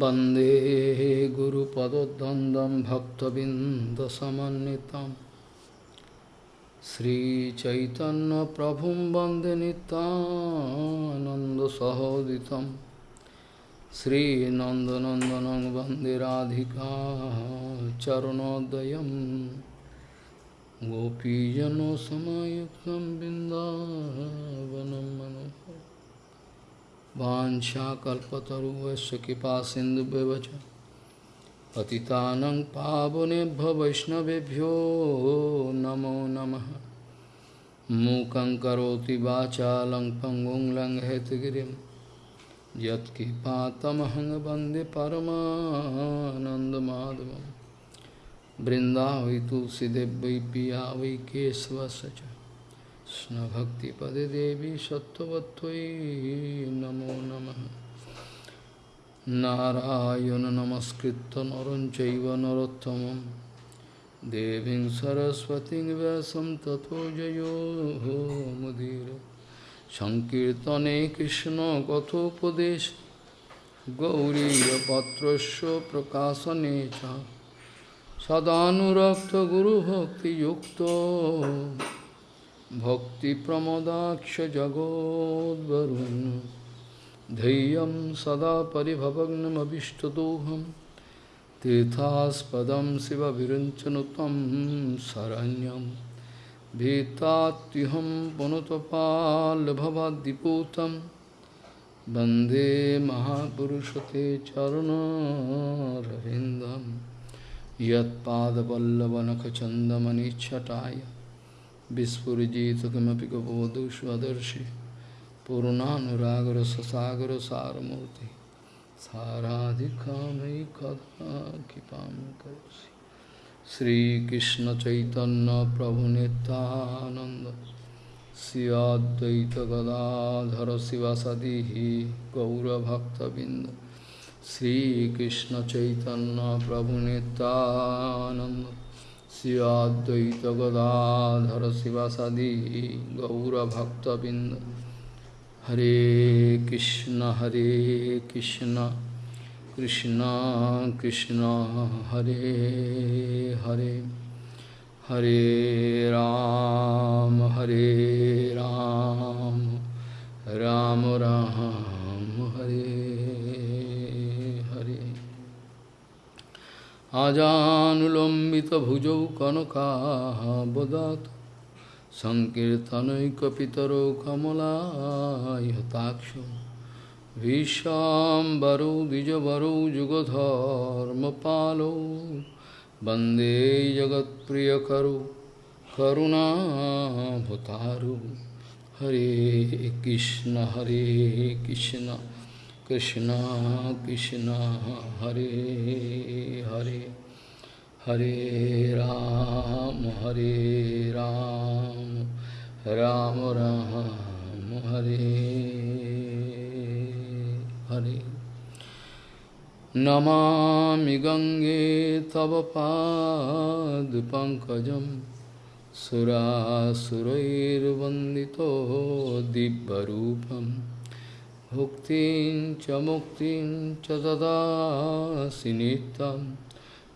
वन्दे गुरुपदद्वन्द्वं भक्तबिन्दसमन्वितं श्रीचैतन्यप्रभुं वन्दे नितानन्दसहोदितं श्रीनन्दनन्दनं वन्दे राधिका चरणोदयं गोपीजनसमायुक्तं बिन्दावनं मनोहर वाञ्छाकल्पतरुवस्य कृपा सिन्धुव्यवच पतितानं पावनेभ्य वैष्णवेभ्यो नमो नमः। मूकं पङ्गुं लङ्घयतगिरिं यत्कृपातमहं वंदे परमानन्दमाधवं बृन्दावै तुलसीदेव वै पिया वै केशवस्य च। कृष्णभक्तिपदे देवी सत्त्ववत्त्वयि नमो नमः नारायण नमस्कृत्य नरं चैव नरोत्तमं देवीं सरस्वतीं व्यासं ततो जयो मुदीर सङ्कीर्तने कृष्णकथोपदेश गौरीयपत्रस्य प्रकाशने च सदानुरक्तगुरुभक्तियुक्तो भक्तिप्रमदाक्षजगोद्वरुन् धैर्यं सदा परिभवग्नमभिष्टदोहं तीर्थास्पदं शिवविरञ्चनुतं शरण्यं भीतात्युहं पुनुतपाल्भवाद्दिपूतं वन्दे महापुरुषते चरणरविन्दं यत्पादपल्लवनखचन्दमनिच्छटाय विस्फुजित किमपि कपोधु ससागर पूर्णानुरागरससागर सारमूर्ति साराधिकामयि कदा कृपां करोसि श्रीकृष्णचैतन्यप्रभुनितानन्द श्रियाद्वैतगदाधर शिवसदिः गौरभक्तबिन्द श्रीकृष्णचैतन्यप्रभुनितानन्द चैतन्य प्रभु नित्यानंद श्रियाद्वैत गदाधर शिवासादि गौरभक्तबिंद हरे कृष्ण हरे कृष्ण कृष्ण कृष्ण हरे हरे हरे राम हरे राम राम राम আজানুলম্বিত ভুজৌ আজানুলম্বিতভুজৌ কনকাবদাত কমলাক্ষ বিশ্বাম্বর বিজবর যুগধর্ম যুগধর্মপালৌ। বন্দে জগৎপ্রিয়করু করুণাভতারু হরে কৃষ্ণ হরে কৃষ্ণ। कृष्ण कृष्ण, हरे हरे हरे राम हरे राम राम राम, हरे हरे। नमामि गङ्गे तव पादपङ्कजं सुरासुरैर्वन्दितो दिव्यरूपम्। Bhuktin cha muktin cha dadasi nitam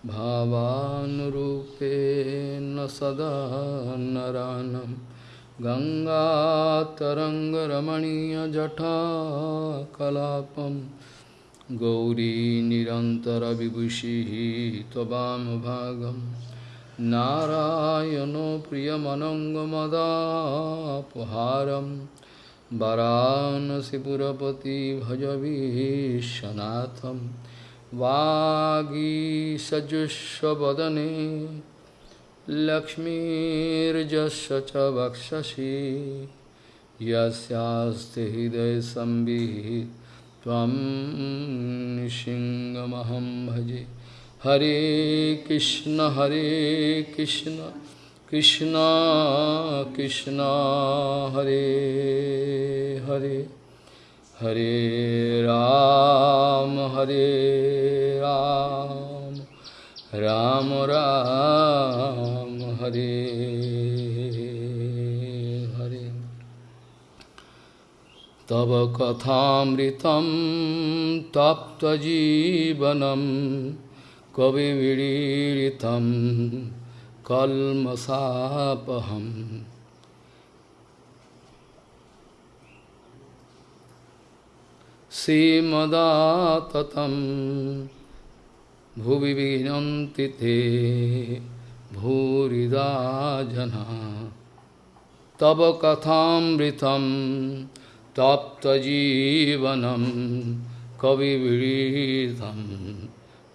Bhavanurupena sada naranam Ganga taranga ramaniya jata kalapam Gauri nirantara vibhushi tobam bhagam Narayano priyamanangamadapuharam वरानसीपुरपति भजवीशनाथम वागीसजुस्वदने लक्ष्मीजस् च वक्षसी। यस्ते हृदय संबित भजे। हरे कृष्ण हरे कृष्ण। कृष्ण कृष्ण हरे हरे हरे राम हरे राम राम राम हरे हरे तव कथामृतं तप्तजीवनं कविविरीडितं कल्मषापहम् श्रीमदाततं भुवि विनन्ति ते भूरिदा जना तव कथामृतं तप्तजीवनं कविविरीतं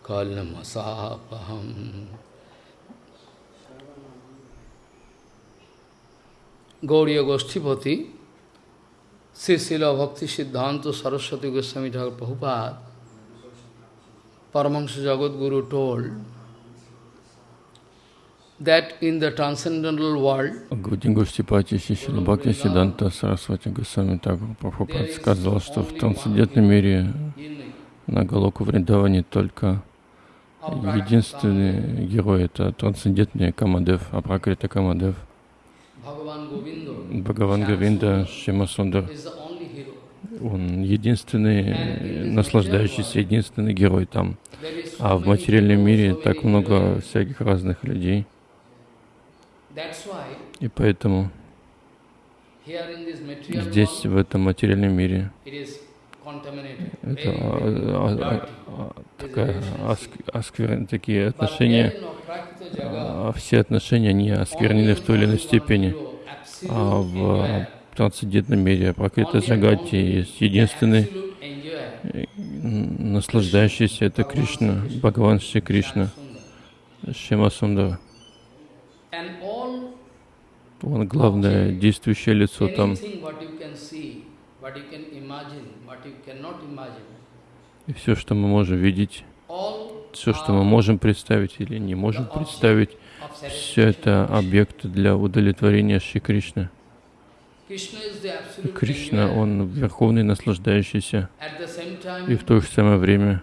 कल्मषापहम् Gauriya Goshtipati, Sisila Bhakti Siddhanta Saraswati Goswami Thakur Prabhupada, Paramahansa Jagadguru told that in the transcendental world, Гуру Госhtипати Сисила Бхакти Сиддханта Сарасвати Госвами Тhakur Prabhupada сказал, что в трансцендентном мире на Галоку Вриндаване только единственный герой — это трансцендентный Камадев, Апракрита Камадев — Бхагаван Гавинда Шимасундар, он единственный наслаждающийся, единственный герой там. А в материальном мире так много всяких разных людей. И поэтому здесь, в этом материальном мире, это а, а, а, такая, осквер, такие отношения все отношения, они осквернены в той или иной степени. А в трансцендентном мире Пракрита Джагати есть единственный наслаждающийся, это Кришна, Бхагаван Шри Кришна, Шима Сундара. Он главное действующее лицо там. И все, что мы можем видеть, все, что мы можем представить или не можем представить, все это объекты для удовлетворения Шри Кришны. Кришна, Он верховный наслаждающийся. И в то же самое время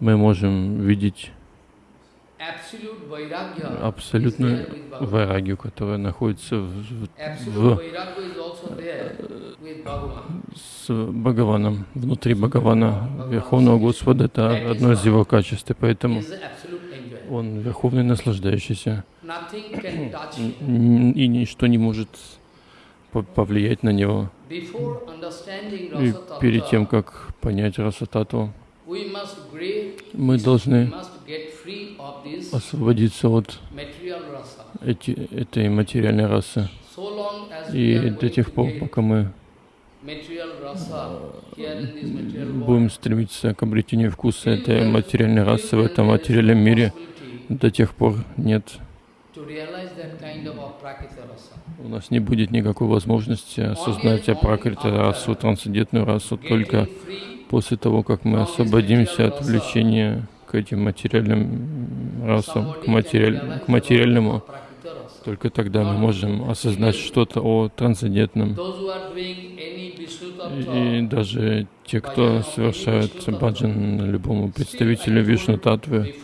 мы можем видеть абсолютную вайрагию, которая находится в, в, с Бхагаваном, внутри Бхагавана, Верховного Господа, это одно из его качеств, и поэтому он верховный наслаждающийся, и ничто не может повлиять на него. И перед тем, как понять Расатату, мы должны освободиться от эти, этой материальной расы. И до тех пор, пока мы будем стремиться к обретению вкуса этой материальной расы в этом материальном мире, до тех пор нет. У нас не будет никакой возможности осознать апракрита расу, трансцендентную расу, только после того, как мы освободимся от влечения к этим материальным расам, к, материаль, к материальному, только тогда мы можем осознать что-то о трансцендентном. И даже те, кто совершает баджан любому представителю Вишну Татвы,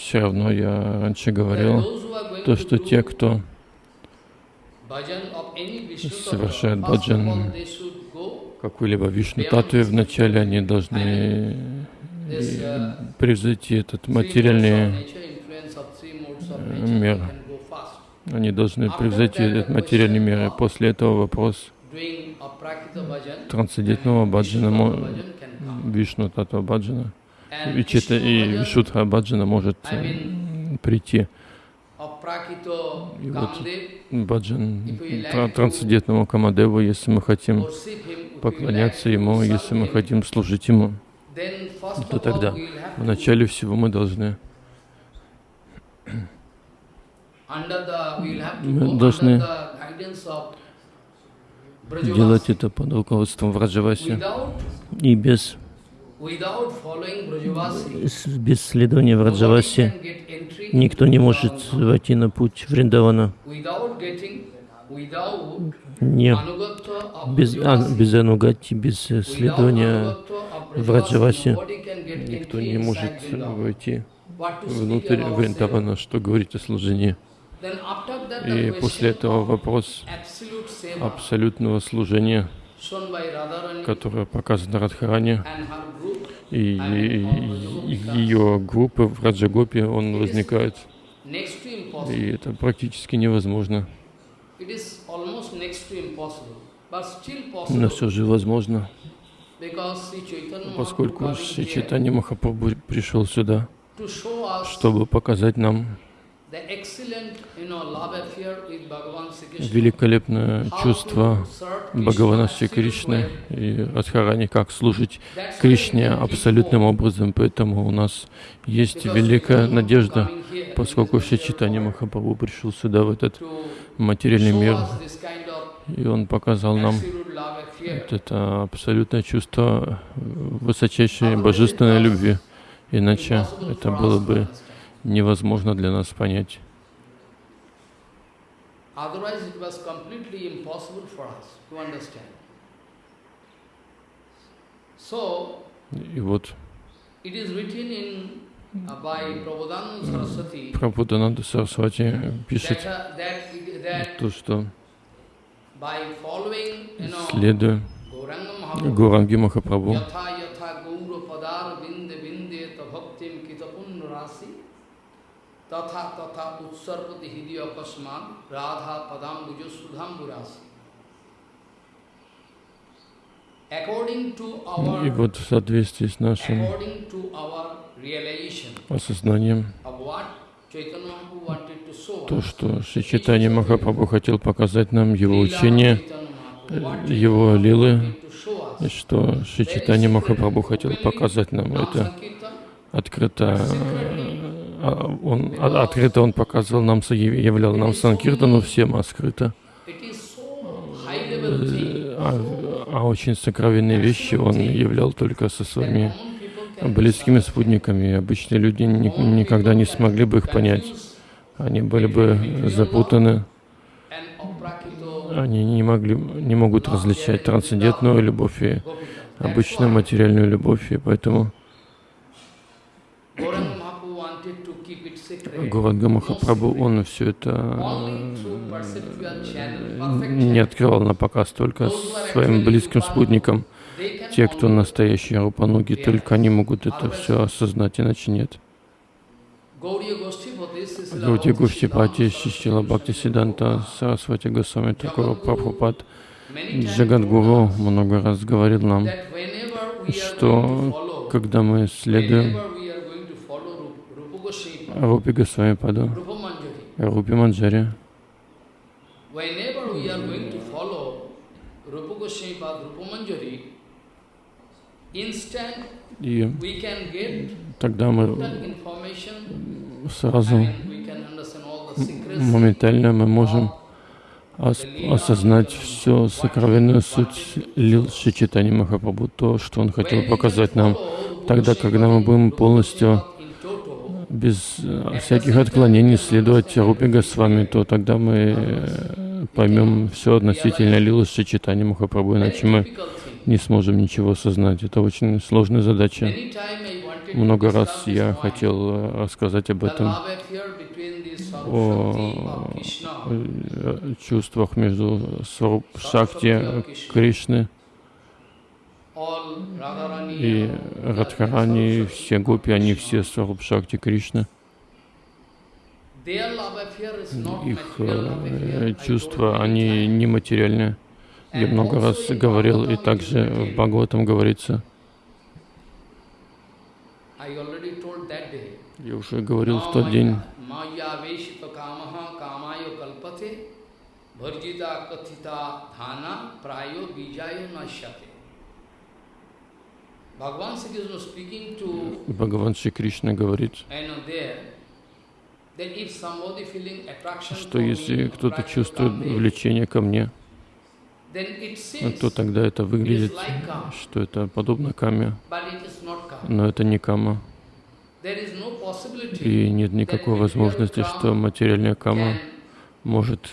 все равно я раньше говорил, то, что те, кто совершает баджан какой-либо Вишну Татве, вначале они должны превзойти этот материальный мир. Они должны превзойти этот материальный мир. И после этого вопрос трансцендентного баджана, Вишну Татва баджана, Вичита и Вишудха баджана может прийти. И вот баджан трансцендентному Камадеву, если мы хотим поклоняться Ему, если мы хотим служить Ему, то тогда в начале всего мы должны мы должны делать это под руководством Враджаваси. И без без следования Враджаваси никто не может войти на путь Вриндавана. Не, без, а, без анугати, без следования Враджаваси никто не может войти внутрь Вриндавана, что говорить о служении. И после этого вопрос абсолютного служения shown by Radharani и, ее группы в Раджагопе, он возникает. И это практически невозможно. Но все же возможно, поскольку Шри Чайтанья Махапрабху пришел сюда, чтобы показать нам великолепное чувство Бхагавана Шри Кришны и Радхарани, как служить Кришне абсолютным образом. Поэтому у нас есть великая надежда, поскольку Чайтанья world Махапрабху пришел сюда, в этот материальный мир, и он показал нам вот это абсолютное чувство высочайшей божественной любви. Иначе это было бы невозможно для нас понять. Otherwise, it was completely impossible for us to understand. So, И вот it is written in uh, by Prabodhananda Saraswati Прабхудананда Сарасвати пишет uh, то, что следуя Гуранги Махапрабху, radha padam bujo sudham burasi. According to our, и вот в соответствии с нашим осознанием, то, что Шри Чайтанья Махапрабху хотел показать нам его учение, его лилы, и что Шри Чайтанья Махапрабху хотел показать нам это открыто, а, он, а- открыто он показывал нам, являл нам Санкиртану всем, thing. э, а, а очень сокровенные вещи он являл только со своими близкими спутниками. Обычные люди ни- никогда не смогли бы их понять. Они были бы запутаны, они не, могли, не могут различать трансцендентную любовь и обычную материальную любовь, и поэтому Гуранга Махапрабху, он все это perfect не открывал на показ только своим близким спутникам. Те, кто настоящие рупануги, только они могут это все осознать, иначе нет. Bhakti Гуштипати, Шишчила Бхакти Сиданта, Сарасвати Госвами Такура Прабхупад, Джагадгуру много раз говорил нам, что когда мы следуем whenever we are going to follow Rup- Rupa Goswami, Рупи Госвами Manjari, Рупи Манджари, и тогда мы сразу, моментально мы можем ос- осознать всю сокровенную суть лил Шичитани Махапрабху, то, что он хотел показать нам, тогда, когда мы будем полностью без э, всяких отклонений следовать Рупи Госвами, то тогда мы э, поймем все относительно Лилы Шичитани Махапрабху, иначе мы не сможем ничего осознать. Это очень сложная задача. Много раз я хотел э, рассказать об этом, о чувствах между Шакти Кришны и Радхарани, все гопи, они все Сваруб Шакти not Их э, чувства, они times. нематериальные. Я много раз говорил, и также в Бхагаватам говорится, я уже говорил в тот день, bharjita kathita dhana prayo bijayo. Bhagavan Sri Krishna speaking to Бхагаван Шри Кришна говорит, что если кто-то чувствует влечение ко мне, ну, то тогда это выглядит, что это подобно каме, но это не кама. И нет никакой возможности, что материальная кама может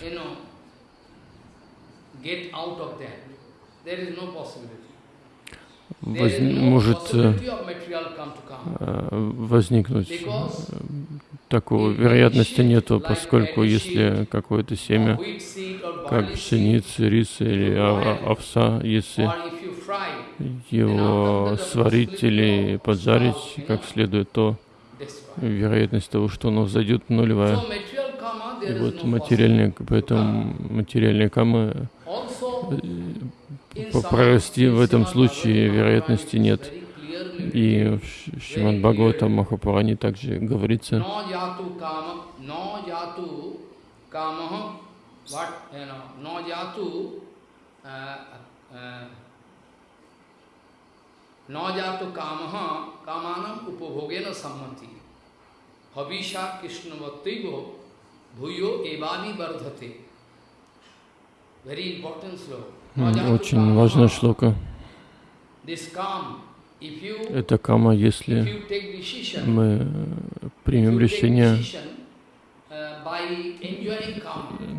воз- no может э, э, возникнуть. Такого вероятности нету, поскольку если какое-то семя, как barley seed, пшеница, рис или овса, если его сварить или поджарить как следует, то вероятность того, что оно взойдет, нулевая. И вот материальные, поэтому материальные камы Прорасти в этом случае вероятности нет. И в Ш- Шримад Бхагаватам Махапуране также говорится, uh, uh, kamaha, kamanam upabhogena sammati. Havisha krishna bhaktaivo bhuyo evani vardhate. Very important sloka. Очень важная шлока. Это кама, если мы примем решение uh,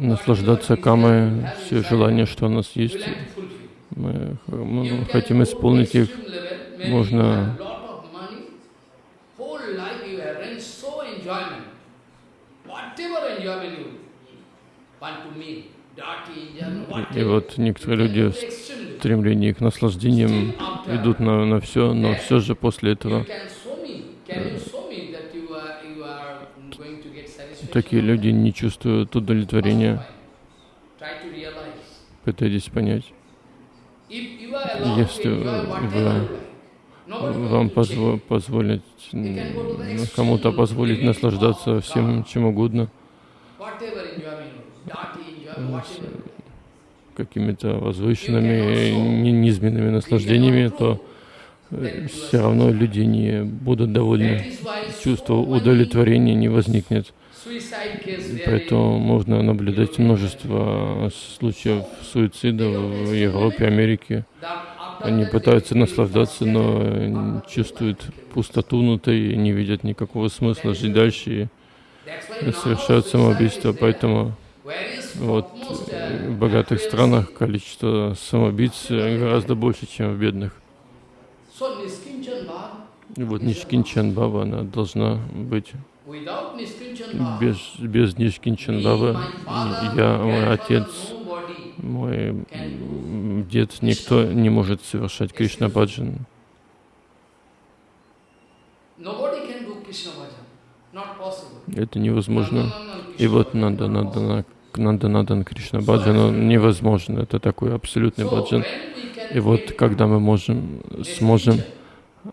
наслаждаться камой, все желания, что у нас есть, мы, хотим исполнить их. можно- you have lot of money, whole life you arrange so enjoyment. Whatever enjoyment you want to make, И вот некоторые люди в стремлении к наслаждениям идут на, на все, но все же после этого такие люди не чувствуют удовлетворения. Пытайтесь понять. Если вы- Вам позво- позволить, кому-то позволить наслаждаться всем, чем угодно, какими-то возвышенными, ни- низменными наслаждениями, то все равно люди не будут довольны. Чувство удовлетворения не возникнет. Поэтому можно наблюдать множество случаев суицида в Европе, Америке. Они пытаются наслаждаться, но чувствуют пустоту внутри, не видят никакого смысла жить дальше и совершают самоубийство. Поэтому вот э, в богатых странах количество самоубийц э, гораздо больше, чем в бедных. И вот Нишкинчан Баба, она должна быть без, без Нишкинчан Бабы. Я, мой отец, мой дед, никто не может совершать Кришна Баджан. Это невозможно. И вот bhajan, Нанда not Нанда Надан Кришна Баджан, он невозможно. Это такой абсолютный баджан. И вот когда мы можем, сможем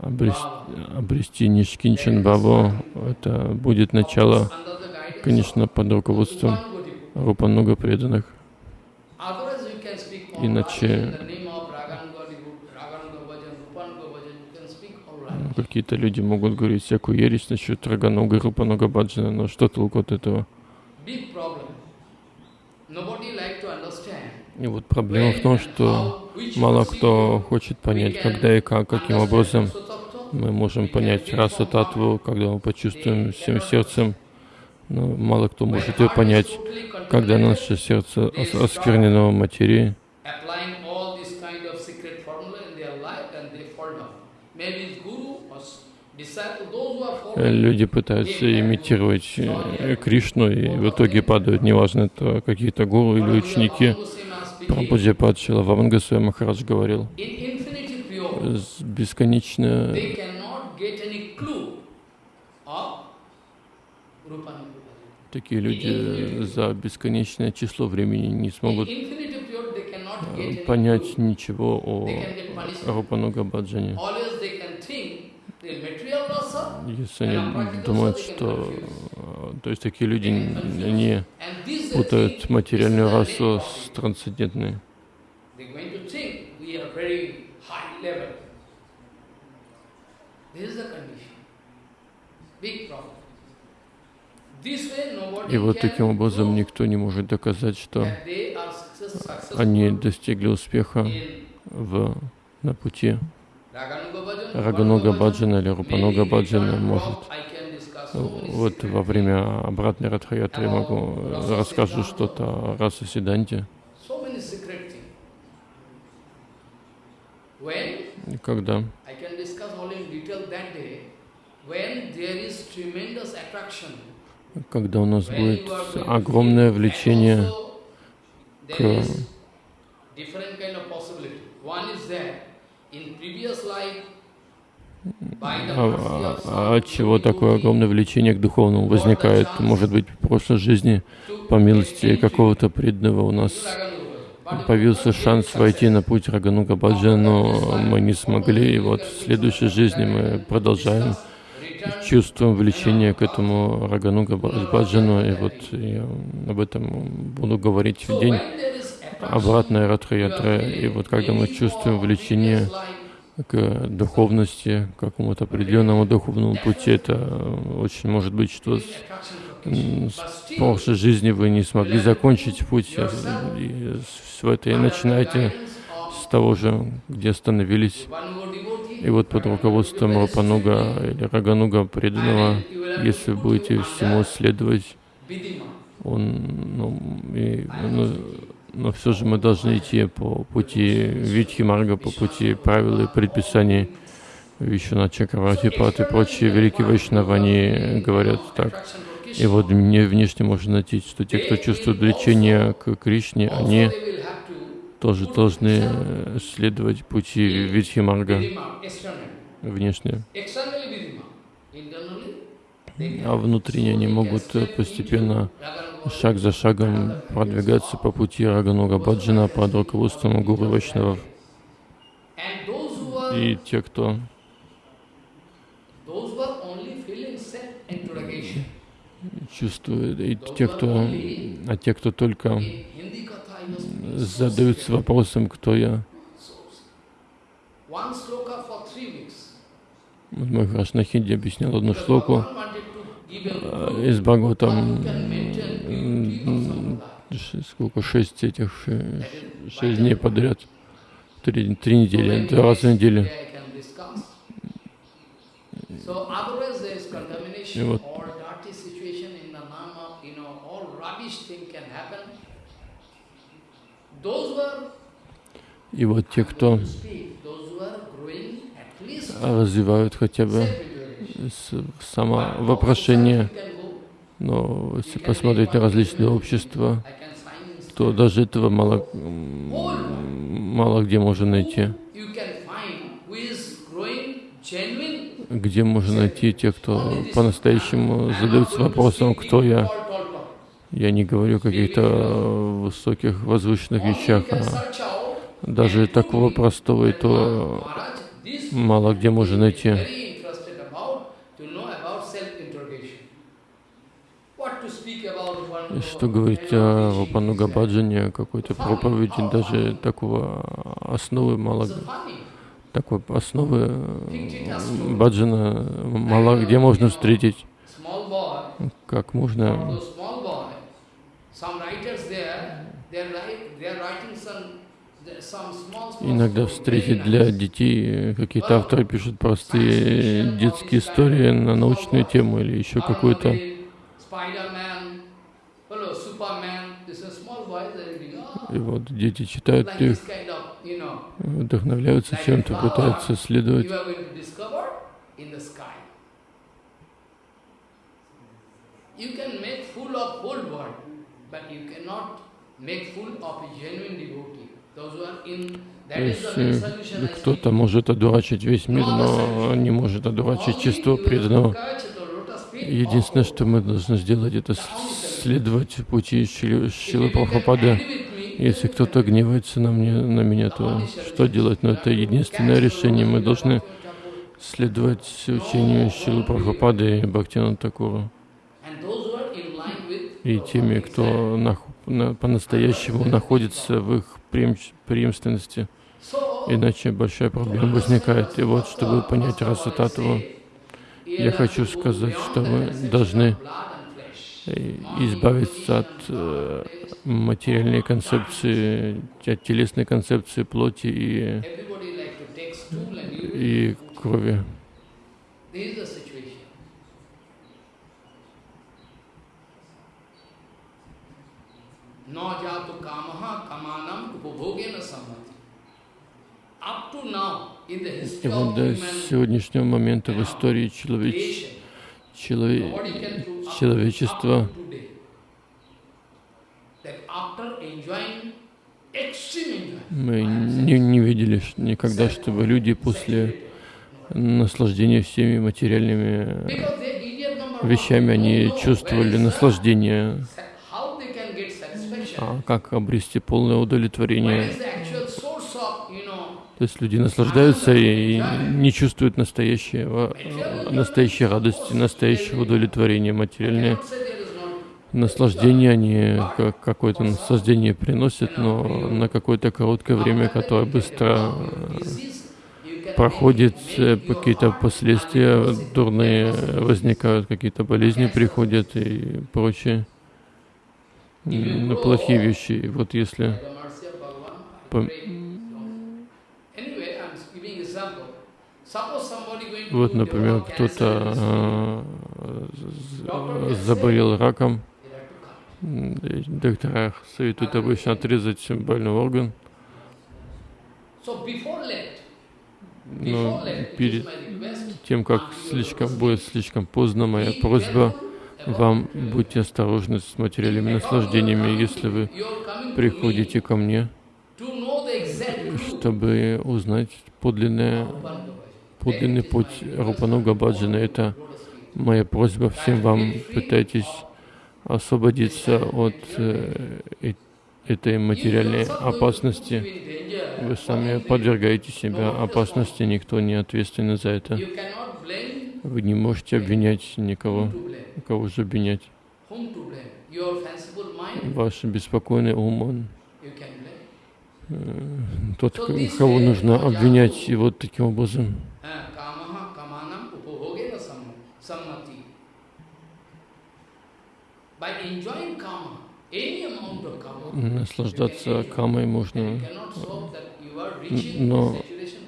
обрести, обрести Нишкинчан Бабу, это будет начало, конечно, под руководством Upanagoti. Рупа много преданных. Иначе-. Ну, Какие-то люди могут говорить всякую ересь насчет Раганога и Рупанога Баджана, но что толку от этого? Big problem. Nobody like to understand. И вот проблема в том, что мало кто хочет понять, когда и как, каким образом мы можем понять расу татву, когда мы почувствуем всем сердцем, но мало кто может ее понять, когда наше сердце ос- осквернено материей. Люди пытаются имитировать э, Кришну и в итоге падают, неважно, это какие-то гуру или ученики. Прабхуджи Падшила Вамангасвай Махарадж говорил, бесконечно такие люди за бесконечное число времени не смогут э, понять ничего о. Рупануга Баджане. Always they can think the material rasa Если они думают, что... э, То есть такие люди, н- они and this they путают материальную расу с трансцендентной. И вот таким образом никто не может доказать, что они достигли успеха в, на пути Рагануга Баджана или Рупануга on может. Вот во время обратной Радхаятры могу расскажу что-то о расе Сиданте. Когда когда у нас будет огромное влечение к а, а, от чего такое огромное влечение к духовному возникает? Может быть, в прошлой жизни, по милости какого-то преданного, у нас появился шанс войти на путь Рагануга Баджа, но мы не смогли, и вот в следующей жизни мы продолжаем чувствуем влечение к этому Рагануга Баджану, и вот я об этом буду говорить в день обратной Радха и вот когда мы чувствуем влечение к духовности, к какому-то определенному духовному пути. Это очень может быть, что с, прошлой жизни вы не смогли закончить путь, и все это и начинаете с того же, где остановились. И вот под руководством Рапануга или Рагануга преданного, если будете всему следовать, он, ну, и, ну, но все же мы должны идти по пути Витхи Марга, по пути правил и предписаний. Вишна Чакравати, Пат и прочие великие вайшнавы, они говорят так. И вот мне внешне можно найти, что те, кто чувствует влечение к Кришне, они тоже должны следовать пути Витхи Марга внешне. А внутренне они могут постепенно шаг за шагом продвигаться по пути Рагануга Баджана под руководством Гуру Вайшнавов. И те, кто чувствует, и те, кто, а те, кто только задаются вопросом, кто я. Мой на хинди объяснял одну шлоку из Бхагаватам сколько, шесть этих, шесть дней подряд, три, три недели, два раза в неделю. И вот. и вот те, кто развивают хотя бы самовопрошение, но если посмотреть на различные общества, то даже этого мало, мало где можно найти. Где можно найти тех, кто по-настоящему задаются вопросом, кто я. Я не говорю о каких-то высоких, возвышенных вещах, а даже такого простого и то мало где можно найти. Что говорить о Рупануга Баджане, какой-то проповеди, даже такого основы мало, такой основы Баджана мало где можно встретить. Как можно иногда встретить для детей, какие-то авторы пишут простые детские истории на научную тему или еще какую-то и вот дети читают их, вдохновляются чем-то, пытаются следовать. То есть кто-то может одурачить весь мир, но не может одурачить чистого преданного. Единственное, что мы должны сделать, это следовать пути Шилы Прабхупады. Если кто-то гневается на, мне, на меня, то что делать? Но это единственное решение. Мы должны следовать учению Шилы Прабхупады и Бхактина Такура. И теми, кто на, на, по-настоящему находится в их преемственности. Иначе большая проблема возникает. И вот, чтобы понять расу Татву, я хочу сказать, что мы должны избавиться от э, материальной концепции, от телесной концепции плоти и, и крови. И вот до сегодняшнего момента в истории человечества челове- человечество. мы не, не видели никогда, чтобы люди после наслаждения всеми материальными вещами, они чувствовали наслаждение. А как обрести полное удовлетворение? То есть люди наслаждаются и не чувствуют настоящего, настоящей радости, настоящего удовлетворения. Not наслаждения, они как какое-то наслаждение приносят, но на какое-то короткое время, которое быстро э, проходит, э, какие-то последствия дурные возникают, какие-то болезни приходят и прочее, ну, плохие вещи. И вот если Вот, например, кто-то э, заболел раком, доктора советуют обычно отрезать больной орган, но перед тем, как слишком будет слишком поздно, моя просьба вам, будьте осторожны с материальными наслаждениями, если вы приходите ко мне, чтобы узнать подлинное. Подлинный путь. Рупануга Баджана. Это моя просьба всем вам. Пытайтесь освободиться от э, этой материальной опасности. Вы сами подвергаете себя опасности, никто не ответственен за это. Вы не можете обвинять никого. Кого же обвинять? Ваш беспокойный ум, он э, тот, кого нужно обвинять. И вот таким образом наслаждаться камой можно. Но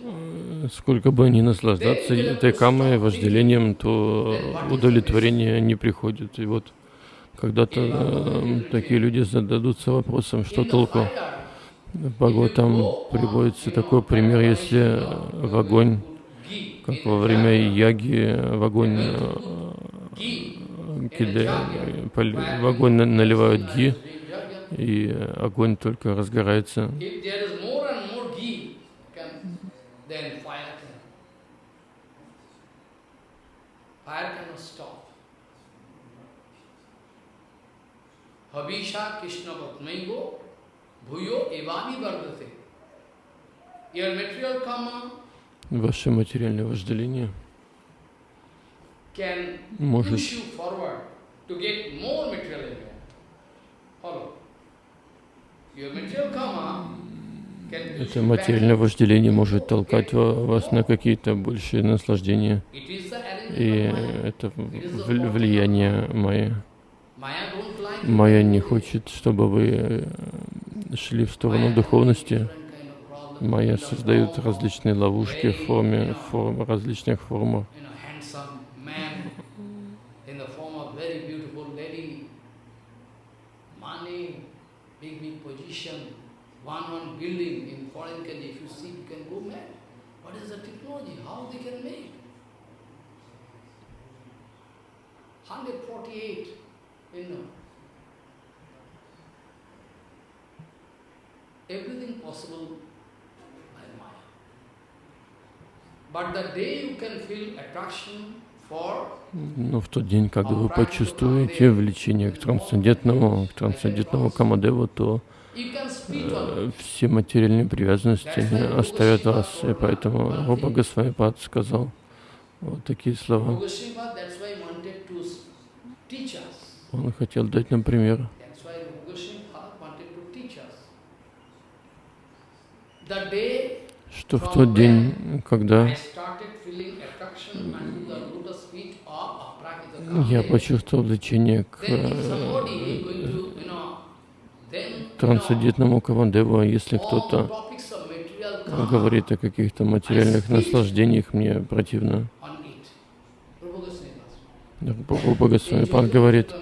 э, сколько бы ни наслаждаться этой камой, вожделением, то удовлетворение не приходит. И вот когда-то э, такие люди зададутся вопросом, что толку. Бхагаватам приводится такой пример, если в огонь, как во время яги, в огонь, э, кида- в огонь на- наливают ги, и огонь только разгорается. Habisha Krishna Vatmaigo Bhuyo Evani Vardate. Your material karma Ваше материальное вожделение может Это материальное вожделение может толкать ва- вас на какие-то большие наслаждения. И это влияние Майя. Майя не хочет, чтобы вы э, шли в сторону духовности. Майя создает различные ловушки в форме, форм, различных формах. Money, big, big position, one, one building in foreign country. If you see, you can go mad. What is the technology? How they can make? 148, you know. Everything possible by Maya. But the day you can feel attraction Но в тот день, когда вы почувствуете влечение к трансцендентному, к трансцендентному Камадеву, то э, все материальные привязанности оставят вас. И поэтому Руба Госвамипад сказал вот такие слова. Он хотел дать нам пример. Что в тот день, когда я почувствовал влечение к э, трансцендентному Кавандеву, если кто-то говорит о каких-то материальных наслаждениях, мне противно. Прабхупа Госвамипад говорит,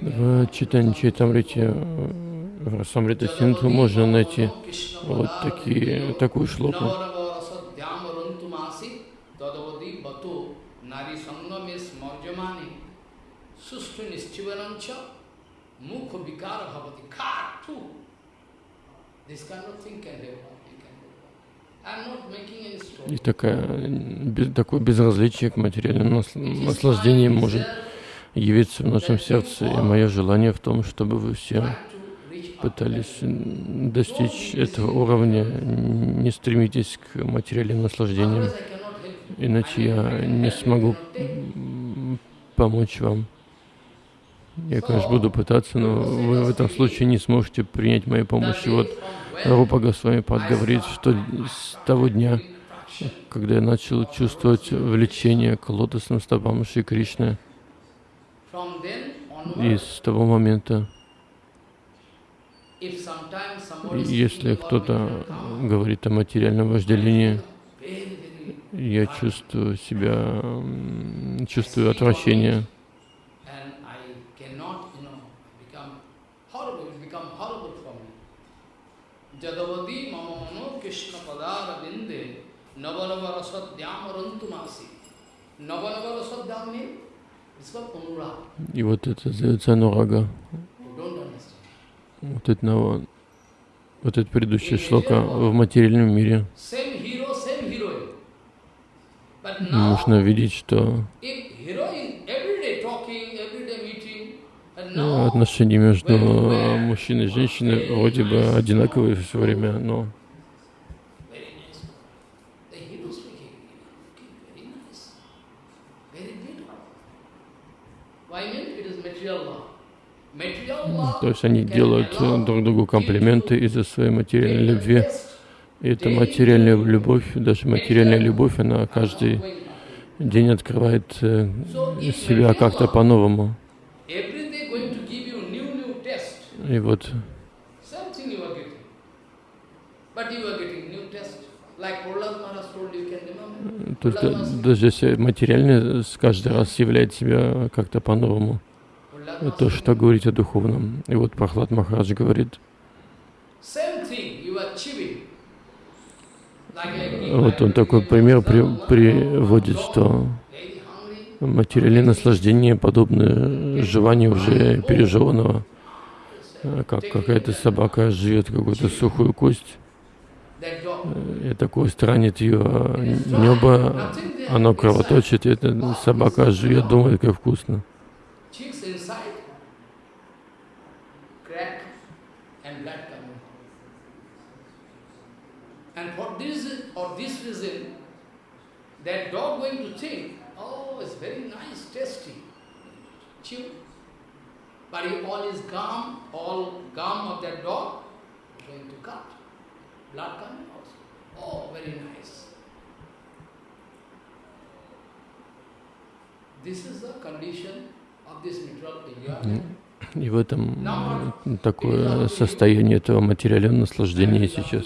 в читании Чайтамрите, в Расамрита Синту можно найти вот такие, такую шлоку. Sustrinis Chivarancha, Mukha Vikara Bhavati, Khat, too. This kind of thing can happen. И такая, такое безразличие к материальным наслаждениям может явиться в нашем сердце. И мое желание в том, чтобы вы все пытались достичь этого уровня. Не стремитесь к материальным наслаждениям, иначе я не смогу помочь вам. Я, конечно, буду пытаться, но вы в этом случае не сможете принять моей помощи. Вот Рупа Госвами Пад говорит, что с того дня, когда я начал чувствовать влечение к лотосным стопам Шри Кришны, и с того момента, если кто-то говорит о материальном вожделении, я чувствую себя, чувствую отвращение. Jadavadi mama mano Krishna padara binde navanavara sadhyam rantumasi. Navanavara sadhyam means it's called anurag. И вот это называется анурага. Вот это, вот это предыдущая шлока в материальном мире. Можно видеть, что отношения между мужчиной и женщиной вроде бы одинаковые все время, но то есть они делают друг другу комплименты из-за своей материальной любви. И эта материальная любовь, даже материальная любовь, она каждый день открывает э, себя как-то по-новому. И вот. То есть, даже если материальное каждый раз являет себя как-то по-новому, то, что говорить о духовном. И вот Прохлад Махарадж говорит, вот он такой пример при, приводит, что материальное наслаждение подобно желанию уже пережеванного. Э, как какая-то собака живет какую-то сухую кость, эта кость ранит ее небо, оно кровоточит, и эта собака живет, думает, как вкусно. that dog going to think, oh, it's very nice, tasty, chew. If all is gum, all gum of that dog, going to cut. Blood coming also. Oh, very nice. This is the condition of this material area. И в этом такое состояние этого материального наслаждения сейчас.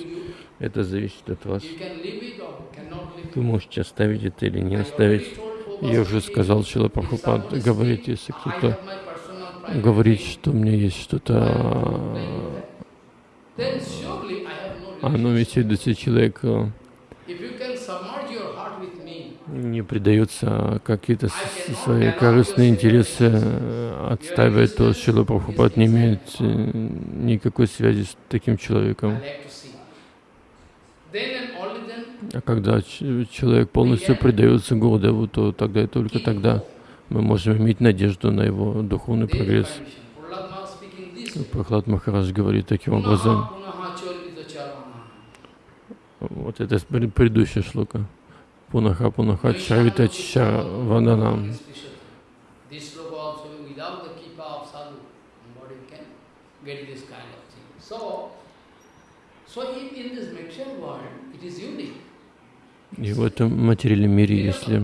Это зависит от вас. Вы можете оставить это или не оставить. Я уже сказал, Шила Прабхупад говорит, если кто-то говорить, что у меня есть что-то, а ну ведь если человек э, не предается какие-то свои корыстные интересы отстаивать, то Шила Прабхупад не имеет э, никакой связи с таким человеком. А когда человек полностью предается Гурдеву, то тогда и только тогда мы можем иметь надежду на его духовный прогресс. Прохлад Махарадж говорит таким образом. Вот это предыдущая шлока. Пунаха Пунаха Чарвита Чарвананам. И в этом материальном мире, если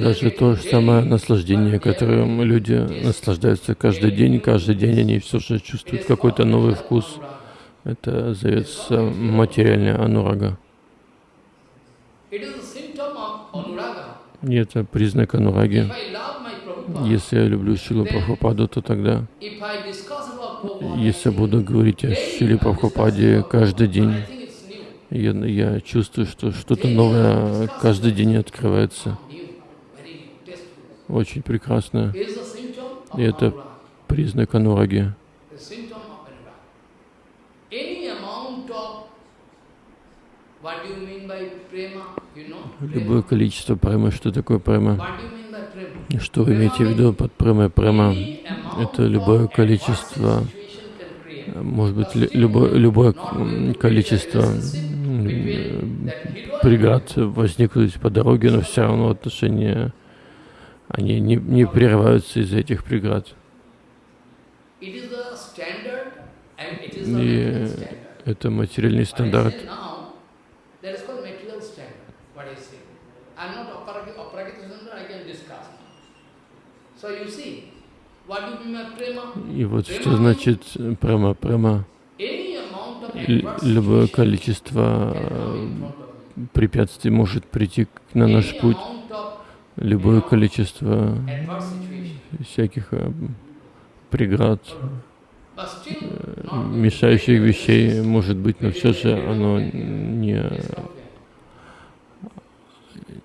даже то же самое наслаждение, которым люди наслаждаются каждый день, каждый день они все же чувствуют какой-то новый вкус. Это зовется материальная анурага. И это признак анураги. Если я люблю Шилу Прабхупаду, то тогда, если буду говорить о Шиле Прабхупаде каждый день, я, я чувствую, что что-то новое каждый день открывается. Очень прекрасно. И это признак анураги. Любое количество према. Что такое према? Что вы имеете в виду под премой? Према — это любое количество, может быть, лю- любое, любое количество преград возникнуть по дороге, но все равно отношения, они не, не прерываются из-за этих преград. И это материальный стандарт. И вот что значит према. Према любое количество э, препятствий может прийти на наш путь. Любое количество всяких э, преград, э, мешающих вещей может быть, но все же оно не,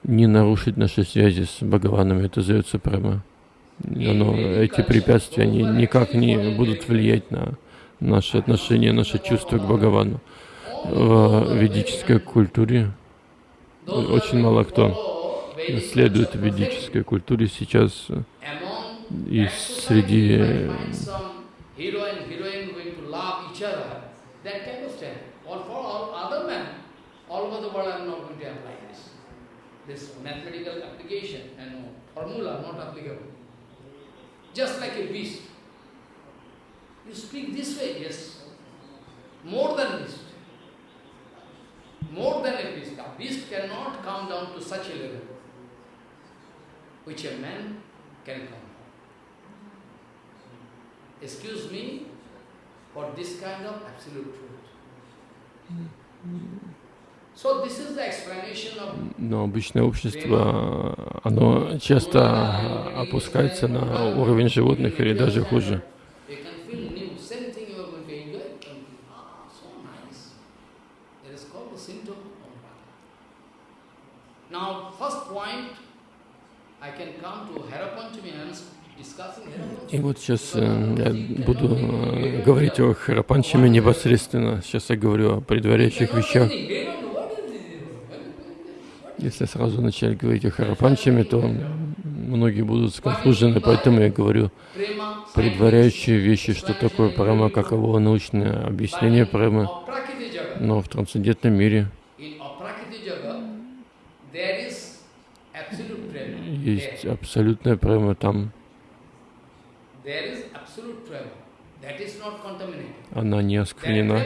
не нарушит наши связи с Бхагаваном. Это зовется према. Оно, эти препятствия, они никак не будут влиять на наши отношения, наши чувства к Бхагавану. В ведической культуре очень мало кто следует ведической культуре сейчас э, и среди э. This mathematical application and formula not applicable. Just like a beast. You speak this way, yes. More than beast. More than a beast. A beast cannot come down to such a level which a man can come. Excuse me for this kind of absolute truth. Но обычное общество, оно часто опускается на уровень животных или даже хуже. Ah. Now, first point, И вот сейчас э, я буду э, говорить о Харапанчаме непосредственно. Сейчас я говорю о предваряющих вещах. Если сразу начать говорить о Харапанчаме, то многие будут сконфужены, поэтому я говорю предваряющие вещи, что такое према, каково научное объяснение премы. Но в трансцендентном мире есть абсолютная према там. Она не осквернена.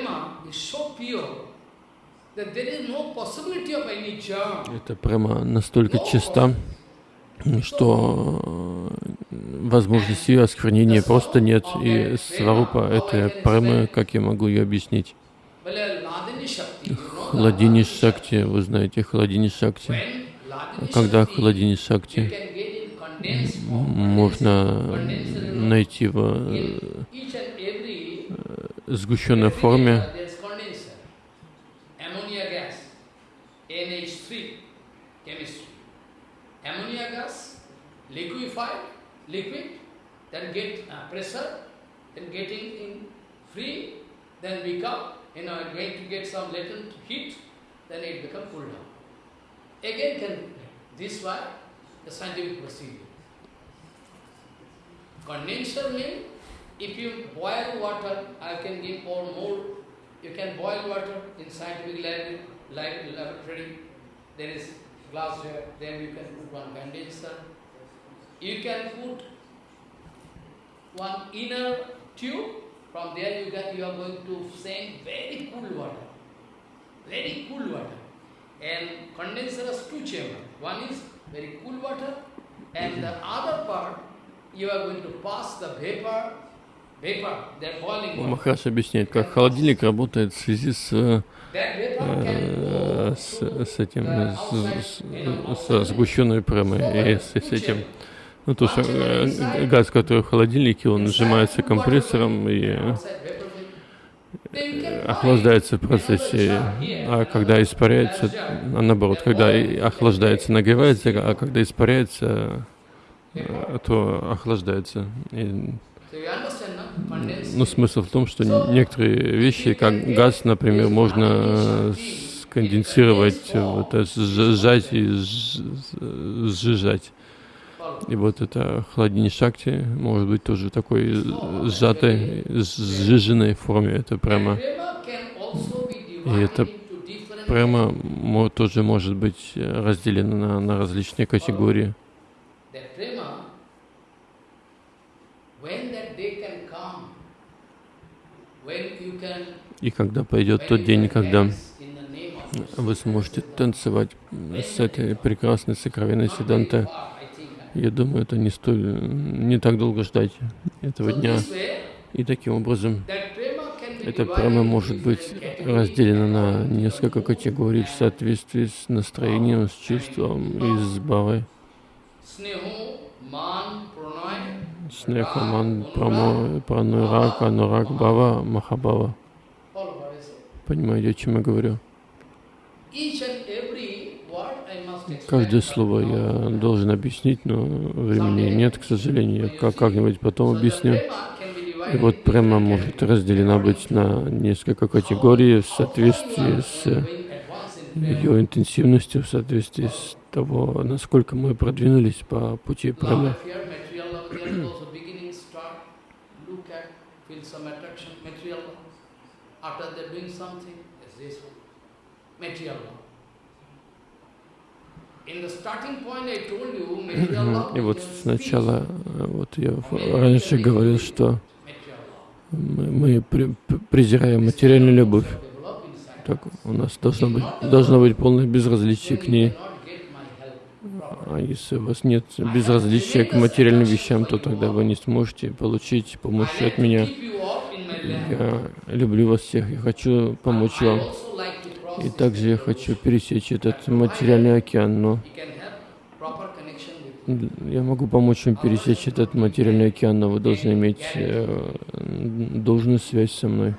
Эта према настолько чиста, что э, возможности ее осквернения просто нет. И сварупа этой премы, как я могу ее объяснить? Хладини Шакти, вы знаете, Хладини Шакти. Когда Хладини Шакти можно найти в э, сгущенной форме ammonia gas, NH3 chemistry. Ammonia gas, liquefied, liquid, then get uh, pressure, then getting in free, then become, you know, going to get some latent heat, then it become cool down. Again can, this why the scientific procedure. Condenser means if you boil water, I can give or more you can boil water in scientific lab, lab, laboratory. There is glass here. Then you can put one condenser. You can put one inner tube. From there you can you are going to send very cool water, very cool water. And condenser has two chambers. One is very cool water, and the other part you are going to pass the vapor Махаш объясняет, как холодильник работает в связи с, э, с, с этим, с, с сгущенной премой и с, с этим. Ну, то, что э, газ, который в холодильнике, он сжимается компрессором и охлаждается в процессе, а когда испаряется, а наоборот, когда охлаждается, нагревается, а когда испаряется, э, то охлаждается. И? Condensed ну, смысл в том, что некоторые вещи, как газ, например, можно э, сконденсировать, вот, сжать и сж- сжижать. И вот это хладини шакти может быть тоже такой сжатой, сжиженной форме. Это прямо, И это прямо мо- тоже может быть разделено на, на различные категории. И когда пойдет тот день, когда вы сможете танцевать с этой прекрасной сокровенной not я думаю, это не столь, не так долго ждать этого дня. И таким образом прямо into может быть разделено на несколько категорий в соответствии с настроением, с чувством и с pranay, Снеха, ман, прамо, пранурак, анурак, бава, махабава. Понимаете, о чем я говорю? Each and every word I must explain. Каждое слово я должен объяснить, но времени нет, к сожалению. Я как- как-нибудь потом объясню. И вот прямо может разделена быть на несколько категорий в соответствии с ее интенсивностью, в соответствии с того, насколько мы продвинулись по пути прямо. material. After they're doing something, is this one, love. In the starting point I told you, material love И вот сначала, э, вот я раньше говорил, что мы, мы презираем материальную любовь. Так у нас должно быть, должно быть полное безразличие к ней. А если у вас нет безразличия к материальным вещам, то тогда вы не сможете получить помощь от меня. Я люблю вас всех и хочу помочь вам. И также я хочу пересечь этот материальный океан, но я могу помочь вам пересечь этот материальный океан, но вы должны иметь э, должную связь со мной.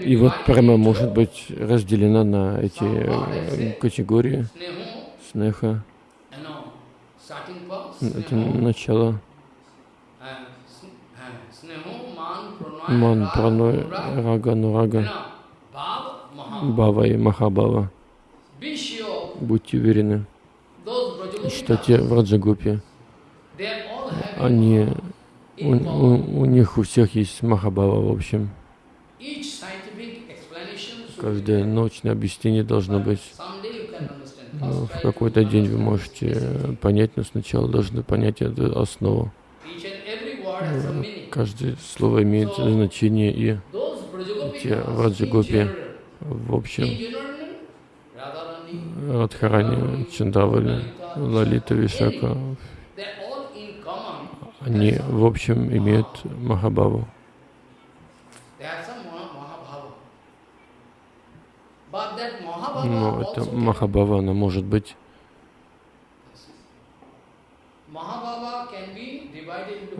И вот into может быть разделена на эти э, категории. Снеха, это начало, ман, праной, рага, нурага. Бава и махабава. Будьте уверены, что те в having они, у, у, у них у всех есть махабава, в общем. Каждое научное объяснение должно быть. understand. Ну, в какой-то день вы можете понять, но сначала должны понять эту основу. Каждое слово имеет значение и Those те Brajagopikas, в в общем, Радхарани, Чандавали, Лалита, Вишака, они в общем имеют Махабаву. Но can- Махабава, она может быть,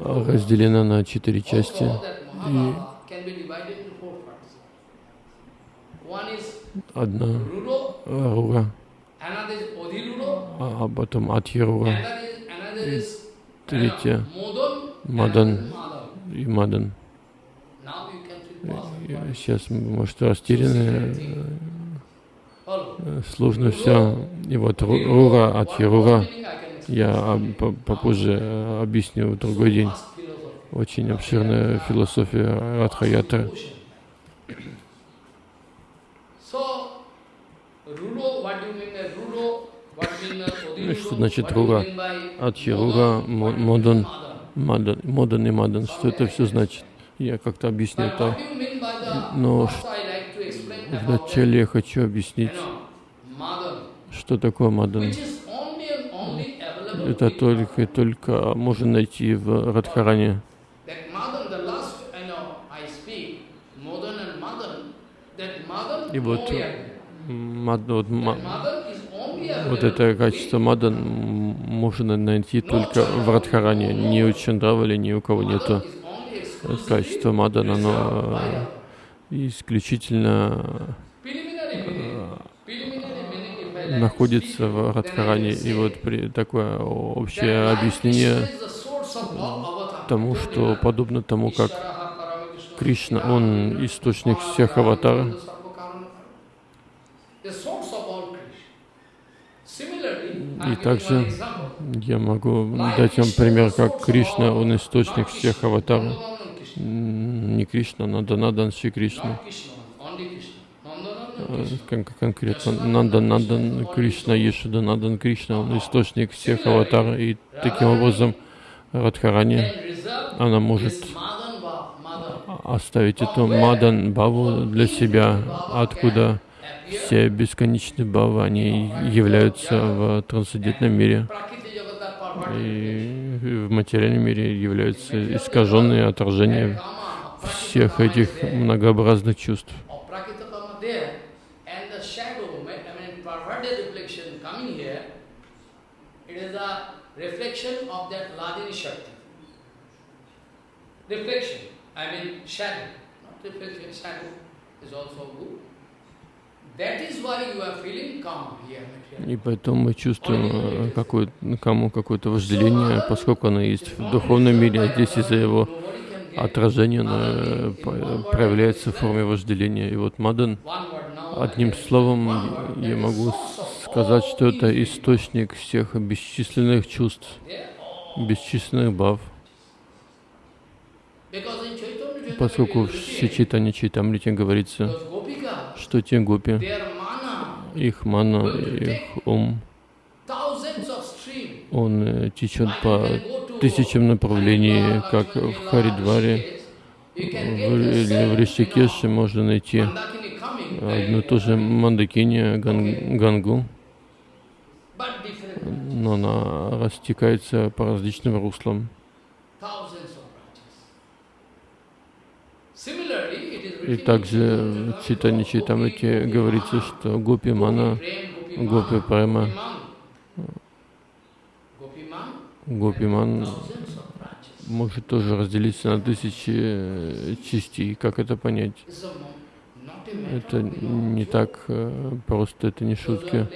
а, разделена на четыре части. Also, that Mahabhava can be divided into four parts. One is Одна Рура, а а потом Атьярура is третья Мадан. Madhav. и Мадан. И Сейчас, может, растеряны, Follow. э, сложно все. И вот Ру- Рура, Атьярура, я по- попозже э, объясню в другой день. Очень обширная философия Радхаятры. So, Rudo, what do you mean by Rudo? What mean by Ну, Odhirudo? что значит What do you Рура? mean by Атьярура, Modan? Мо- What do you mean by Модан? Мадан, Модан и Мадан, что это все значит? Я как-то объясню это. Но Вначале я хочу объяснить, что такое Мадан. Это только и только можно найти в Радхаране. И вот, Мад- вот, only вот available это качество Мадан можно найти только в Радхаране. Ни у Чандравали, ни у кого нету. Качество Мадан, оно э, исключительно I находится в Радхаране. И вот при, такое общее объяснение тому, что подобно тому, как Кришна, он источник всех аватар, и также я могу дать вам пример, как Кришна, он источник всех аватаров. Не Кришна, Наданадан Шри Кришна. Кон конкретно Нандан Нандан Кришна, Ешуда Нандан Кришна, он источник всех аватаров. И таким образом Радхарани, она может оставить эту Мадан Баву для себя, откуда все бесконечные бавы, они являются в трансцендентном мире. И в материальном мире являются искаженные отражения всех этих многообразных чувств. reflection I mean shadow, not reflection, shadow is also good. И поэтому мы чувствуем какое, кому какое-то вожделение, поскольку оно есть в духовном мире, а здесь из-за его отражения оно проявляется в форме вожделения. И вот Мадан, одним словом, я могу сказать, что это источник всех бесчисленных чувств, бесчисленных бав. Поскольку в Сичитане Чайтамрите говорится, что те гопи, их мана, их ум, он э, течет по тысячам направлений, как в Харидваре, в, в Ришикеше можно найти одну ту же Мандакини, Гангу, но она растекается по различным руслам. И также в Читане Читамрите говорится, что Гопи Мана, Гопи Према, Гопи Ман может тоже разделиться на тысячи частей. Как это понять? Это не так э, просто, это не шутки.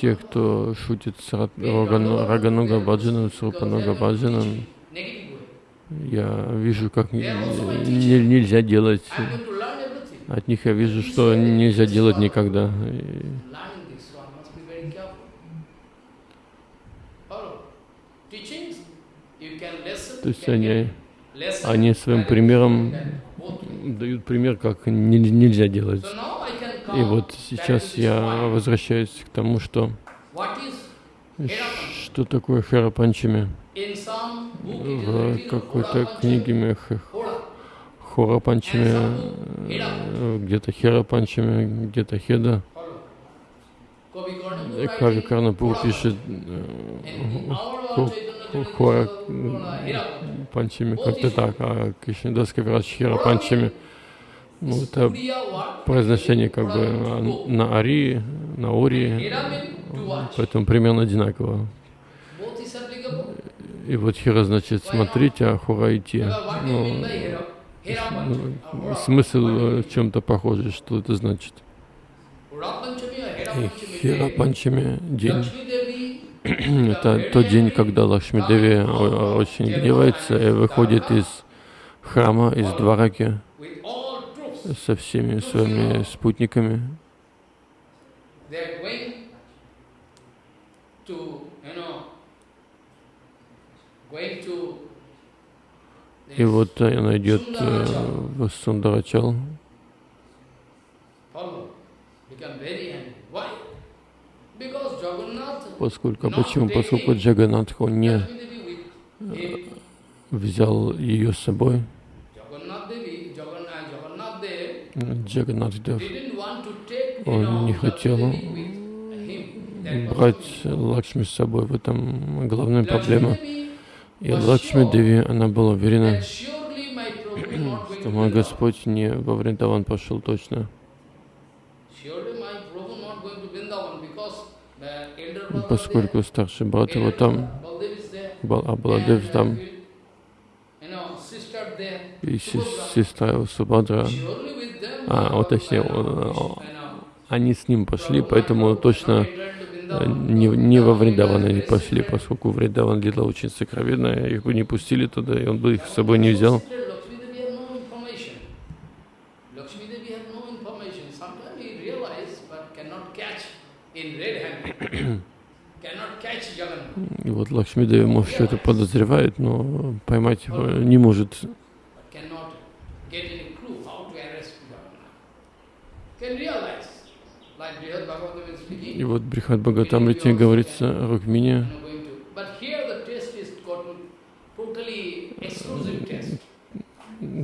Те, кто шутит с Рагануга Баджаном, с Рупануга Баджаном, я вижу, как не, нельзя делать. От них я вижу, что нельзя делать никогда. То есть они, они своим примером дают пример, как нельзя делать. И вот сейчас я возвращаюсь к тому, что что такое Харапанчами в какой-то книге Хора Панчами, где-то Хера Панчами, где-то Хеда. Кари Карнапур пишет Хора Панчами как-то так, а Кришнадас Кавирадж Хера Панчами. Ну, это произношение как бы на Ари, на Ори, поэтому примерно одинаково. И вот Хира значит смотрите, а Хура идти. Ну, смысл в чем-то похожий, что это значит. И Хира Панчами день. это тот день, когда Лакшми Деви очень гневается и выходит из храма, из двараки со всеми своими спутниками. И вот она идет э, в Сундарачал. Поскольку, почему? Поскольку Джаганатх, он не взял ее с собой. Джаганатхдев, он не хотел брать Лакшми с собой. В этом главная проблема. И Лакшми Деви, она была уверена, что мой Господь не во Вриндаван пошел точно. Поскольку старший брат его там, а Баладев там, и сестра его Субадра, а, вот точнее, они с ним пошли, поэтому точно не, не во Вриндаван они пошли, поскольку Вриндаван лила очень сокровенно, их бы не пустили туда, и он бы их с собой не взял. И вот Лакшмидеви, может, что-то подозревает, но поймать его не может. И вот Брихат Бхагаватамрите говорится Рукмине,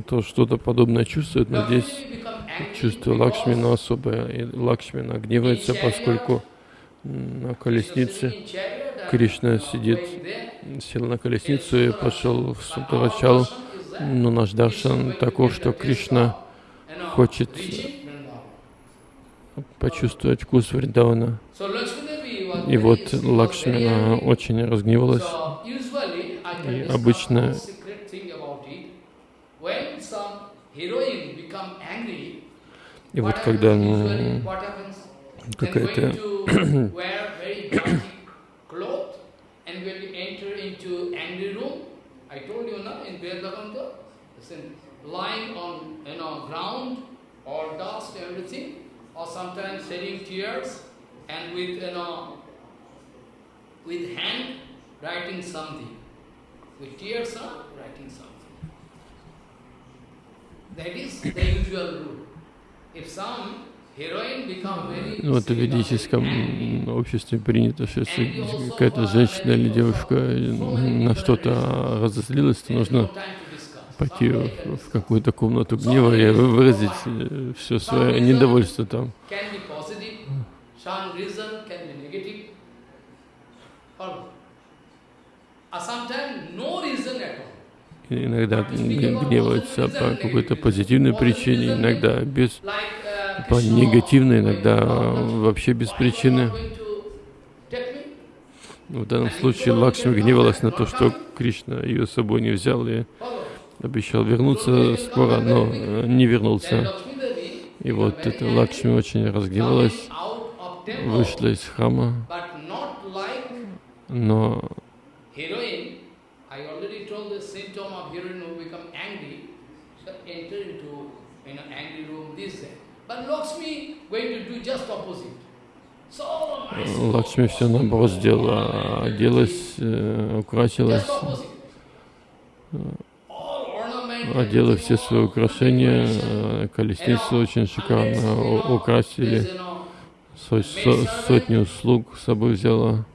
то что-то подобное чувствует, но здесь чувство Лакшмина особое. И Лакшмина гневается, поскольку на колеснице Кришна сидит, сел на колесницу и пошел в Сутарачал. Но наш даршан таков, что Кришна хочет почувствовать вкус Вриндавана. И вот Лакшмина очень разгневалась. И обычно и вот когда какая-то lying on you know ground or dust everything or sometimes shedding tears and with you know with hand writing something with tears are writing something that is the usual rule if some Ну, вот в ведическом обществе принято, что если какая-то женщина или девушка на что-то разозлилась, то нужно пойти в какую-то комнату гнева и выразить э, все свое недовольство там. иногда гневаются по какой-то позитивной причине, иногда без по негативной, иногда вообще без причины. В данном случае Лакшми гневалась на то, что Кришна ее с собой не взял и обещал вернуться скоро, но не вернулся. И вот эта Лакшми очень разгневалась, вышла из храма, но Лакшми все наоборот сделала, оделась, э, украсилась, одела все свои украшения, э, колесницу очень шикарно украсили, сотню слуг с собой взяла.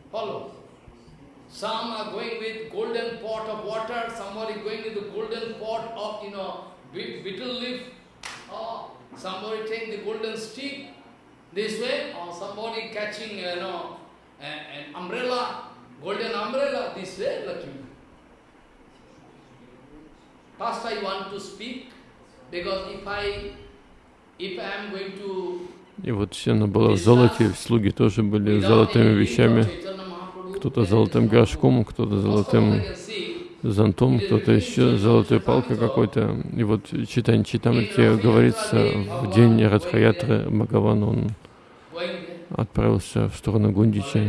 catching, you know, an umbrella, golden umbrella this way, Lakshmi. First I want to speak, because if I, if I am going to И вот все она была в золоте, слуги тоже были золотыми вещами, кто-то золотым горшком, кто-то золотым зонтом, кто-то еще золотой палкой какой-то. И вот читание Читамрити говорится, в день Радхаятры Бхагаван, он отправился в сторону Гундича,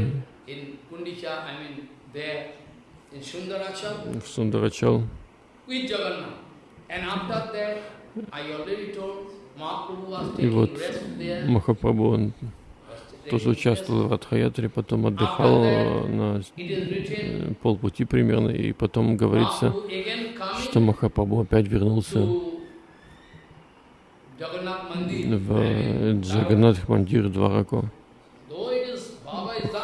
в Сундарачал. И вот Махапрабху, он тоже участвовал в Радхаятре, потом отдыхал на э, полпути примерно, и потом говорится, что Махапрабху опять вернулся в Джаганнатх Мандир Двараку.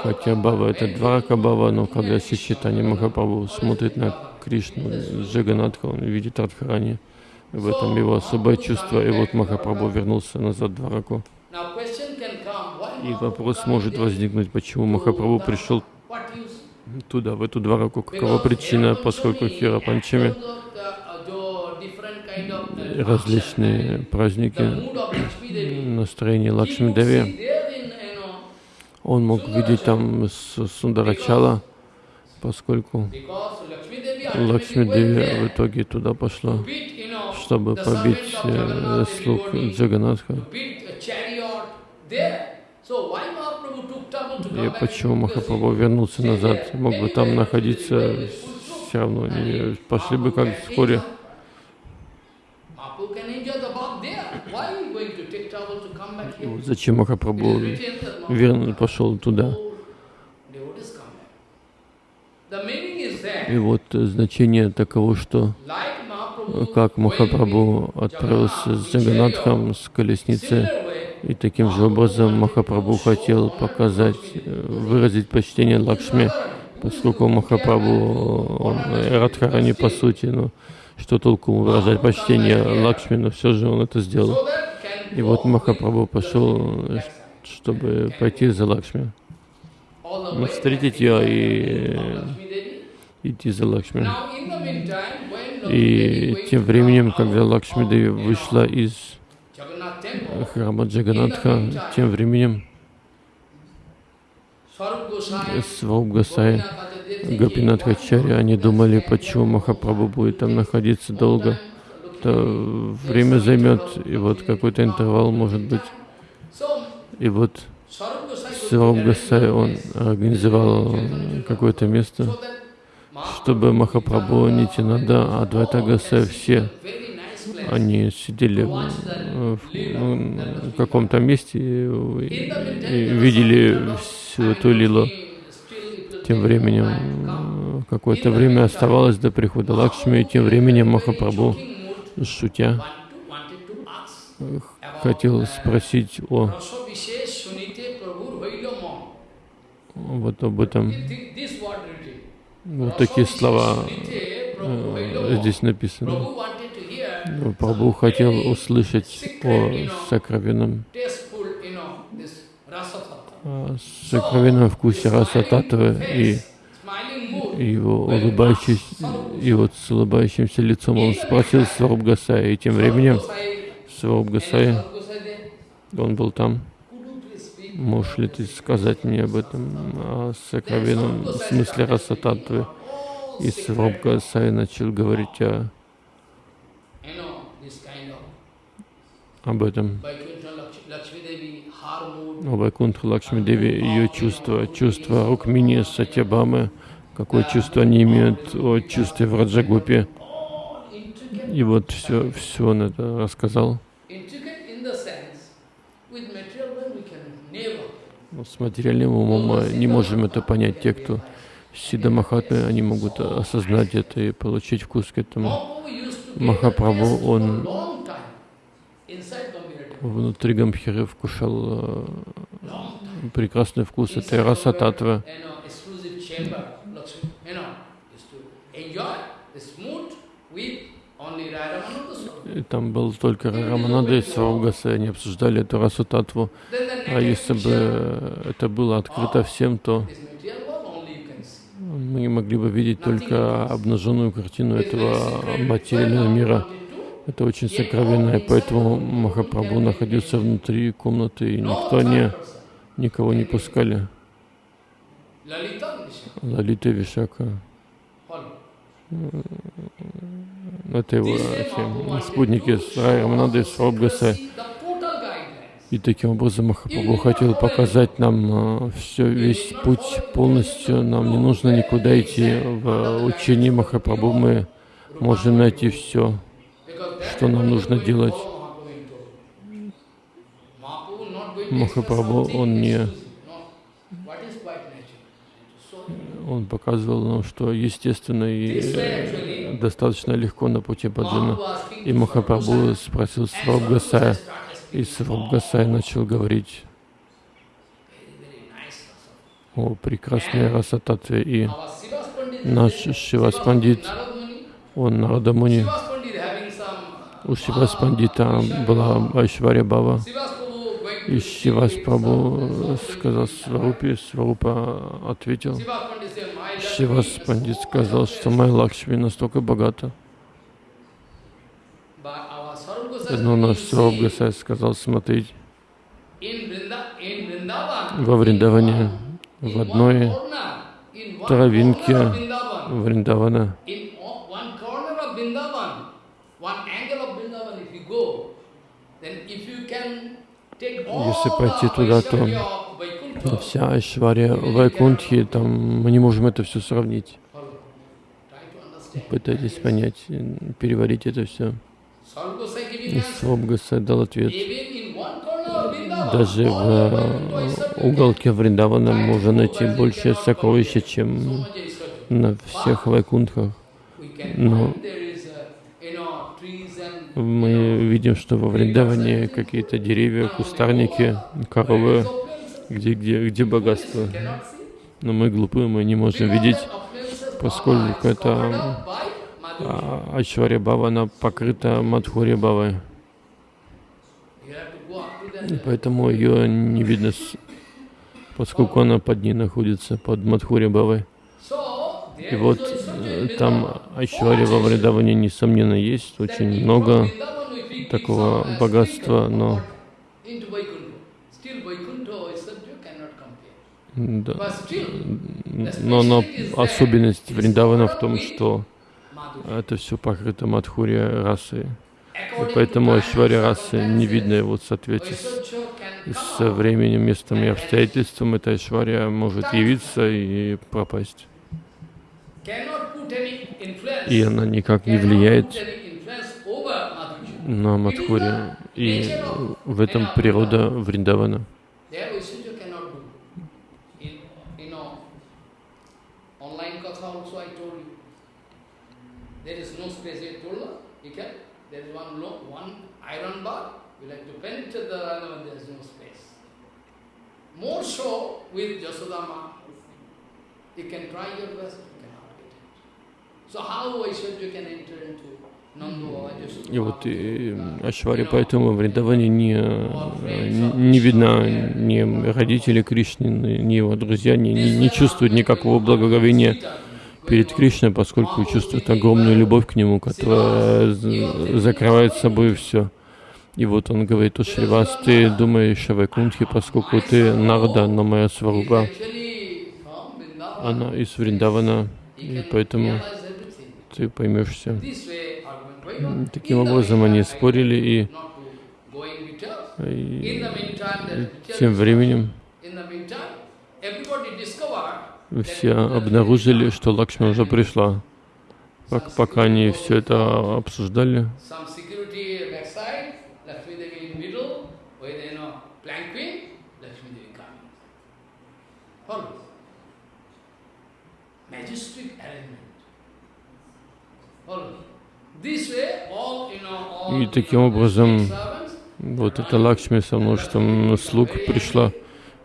Хотя Баба это Дварака Баба, но когда Сичитани Махапрабху смотрит на Кришну, Джаганатха, он видит Радхарани. В этом его особое чувство. И вот Махапрабху вернулся назад в Двараку. И вопрос может возникнуть, почему Махапрабху пришел туда, в эту двораку, какова причина, поскольку Хира Панчами различные праздники, настроение Лакшми Деви. Он мог видеть там Сундарачала, поскольку Лакшми Деви в итоге туда пошла, чтобы побить э, слуг Джаганатха. И почему Махапрабху вернулся назад? Мог бы там находиться, все равно не пошли бы как вскоре. Зачем Махапрабху верно пошел туда? И вот значение таково, что как Махапрабху отправился с Джаганатхом с колесницы, и таким же образом Махапрабху хотел показать, выразить почтение Лакшми, поскольку Махапрабху, он Радхарани по сути, но что толку выражать почтение Лакшми, но все же он это сделал. И вот Махапрабху пошел, чтобы пойти за Лакшми, ну, встретить ее и идти за Лакшми. И тем временем, когда Лакшми Деви вышла из храма Джаганатха, тем временем Сваруб Гасай, Гапинатхачари, они думали, почему Махапрабху будет там находиться долго. Это время займет, и вот какой-то интервал может быть. И вот Сваруб Гасай, он организовал какое-то место, чтобы Махапрабху, Нитинада, Адвайта Гасай, все они сидели в, в каком-то месте и видели всю эту лилу. Тем временем какое-то время оставалось до прихода Лакшми, и тем временем Махапрабху, шутя, хотел спросить о вот об этом. Вот такие слова э, здесь написаны. Прабху хотел услышать о сокровенном, о сокровенном вкусе раса татвы и его улыбающийся, и вот с улыбающимся лицом он спросил Сваруб Гасая, и тем временем Сваруб Гасая, он был там. Можешь ли ты сказать мне об этом, о сокровенном смысле раса татвы? И Сваруб Гасай начал говорить о об этом. О Вайкунтха Лакшми Деви, ее чувства, чувства Рукмини, Сатябамы, какое чувство они имеют о чувстве в Раджагупе. И вот все, все он это рассказал. С материальным умом мы не можем это понять. Те, кто Сида Махатмы, они могут осознать это и получить вкус к этому. Махапрабху, он внутри Гамбхиры вкушал э, прекрасный вкус этой раса татвы. И там был только Раманада и Сваргаса, они обсуждали эту расу татву. А если бы это было открыто всем, то мы могли бы видеть только обнаженную картину этого материального мира. Это очень сокровенное, поэтому Махапрабху находился внутри комнаты, и никто не, никого не пускали. Лалита Вишака. Это его эти, спутники с Раманады, с Робгаса. И таким образом Махапрабху хотел показать нам все, весь путь полностью. Нам не нужно никуда идти. В учении Махапрабху мы можем найти все что нам нужно делать. Махапрабху, он не... Он показывал нам, что естественно и э, достаточно легко на пути Баджана. И Махапрабху спросил Сварабгасая, и Сварабгасай начал говорить о прекрасной расататве. И наш Шивас Пандит, он Нарадамуни, у Шивас Пандита была Айшваря Бава. И Шивас Прабhu сказал Сварупе, Сварупа ответил. Шивас Пандит сказал, что моя Лакшми настолько богата. Но наш Сваруб Гасай сказал, смотреть, во Вриндаване, в одной травинке Вриндавана, если пойти туда, то Вся Айшвария Вайкунтхи, там мы не можем это все сравнить. Пытайтесь понять, переварить это все. И. Свабгаса дал ответ. Даже в э, уголке Вриндавана можно найти больше сокровища, чем на всех вайкунтхах. Но find there is, uh, you know, trees and, мы видим, что во Вриндаване какие-то деревья, кустарники, коровы, где, где, где богатство. Но мы глупые, мы не можем видеть, поскольку это, а, Айшварья Бава, она покрыта Мадхурья Бавой. Поэтому ее не видно, поскольку она под ней находится, под Мадхурья Бавой. И вот. Там Айшварья во Вриндаване, несомненно, есть очень много такого богатства, но, да, но, но особенность Вриндавана в том, что это все покрыто Мадхурья расой. И поэтому and расы не видно circumstances, его в соответствии с, временем, местом и обстоятельством. Эта Айшварья может явиться и пропасть. И она никак не влияет на Мадхуре. И в этом природа Вриндавана. More so with Jasodama. You can try your best, you cannot get it. So how Vaishnav can enter into Nando or И вот и Ашвари поэтому в Вриндаване не, не видно ни родители Кришны, ни его друзья, не, не, не чувствуют никакого благоговения перед Кришной, поскольку чувствуют огромную любовь к нему, которая з- закрывает собой все. И вот он говорит, Шривас, ты думаешь о Вайкунтхе, поскольку ты Нарда, но моя сваруба, она из Вриндавана, и поэтому ты поймешь все. Таким образом они спорили, и, и тем временем все обнаружили, что Лакшми уже пришла. Пок- Пока они все это обсуждали, Some security backside, Lakshmi Devi in middle, with you know, planquin, Lakshmi Devi coming. Follow. Majestic arrangement. Follow. This way, all, you know, all, И таким образом вот эта Лакшми со множеством слуг пришла.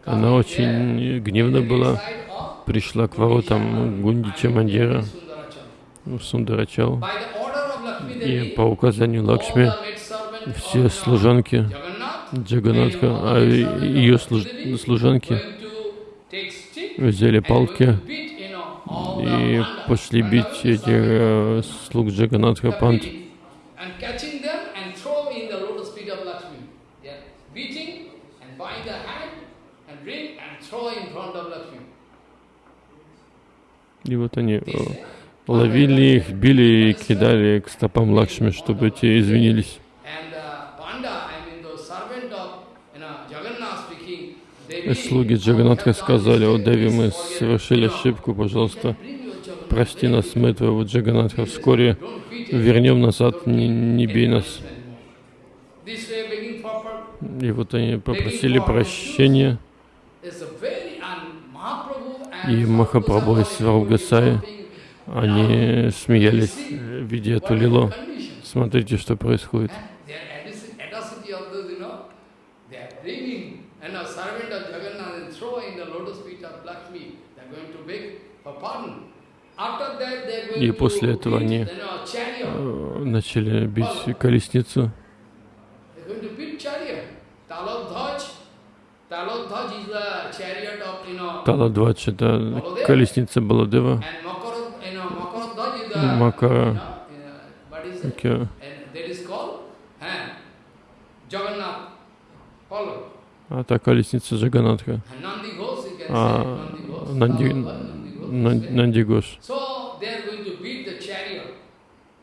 Она очень гневна была, пришла к воротам Гундича Мандира, в Сундарачал. И по указанию Лакшми все служанки Джаганатха, а ее служ- служанки взяли палки и пошли бить этих э, слуг Джаганатха Пант. И вот они э, ловили их, били и кидали к стопам Лакшми, чтобы те извинились. And uh, Panda, I mean the servant of you know, Jagannath speaking, И Devi, слуги Джаганатха сказали, о Деви, мы совершили ошибку, пожалуйста, прости нас, мы твоего Джаганатха, вскоре вернем назад, не, не бей нас. И вот они попросили прощения, и Махапрабху и Сваргасай, они смеялись, видя эту лилу. Смотрите, что происходит. Their audacity audacity of those, you know, they are bringing and a servant of Jagannath and throw in the lotus feet of Lakshmi. They are going to beg for pardon. After that, they are going И после этого они э, начали бить колесницу. Таладвач — это колесница Баладева. Макара. uh, eh. Follow. А та колесница Джаганатха. А Нанди, Nandi Ghosh. Нан- Нанди Гош. So they are going to beat the chariot.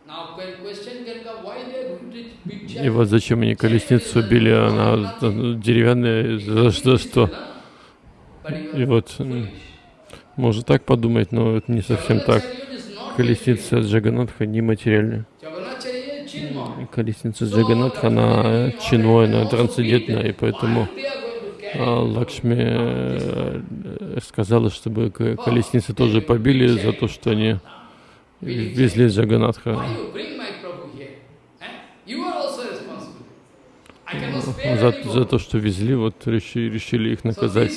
Now when question can come, why they are going to beat И вот зачем они колесницу били, она деревянная, за, за что? И вот можно так подумать, но это не совсем так. Колесница Джаганатха нематериальна. Колесница Джаганатха, она чиной, она трансцендентная, и поэтому Лакшми э, сказала, чтобы колесницы тоже побили за то, что они везли Джаганатха. За, за то, что везли, вот решили, решили их наказать.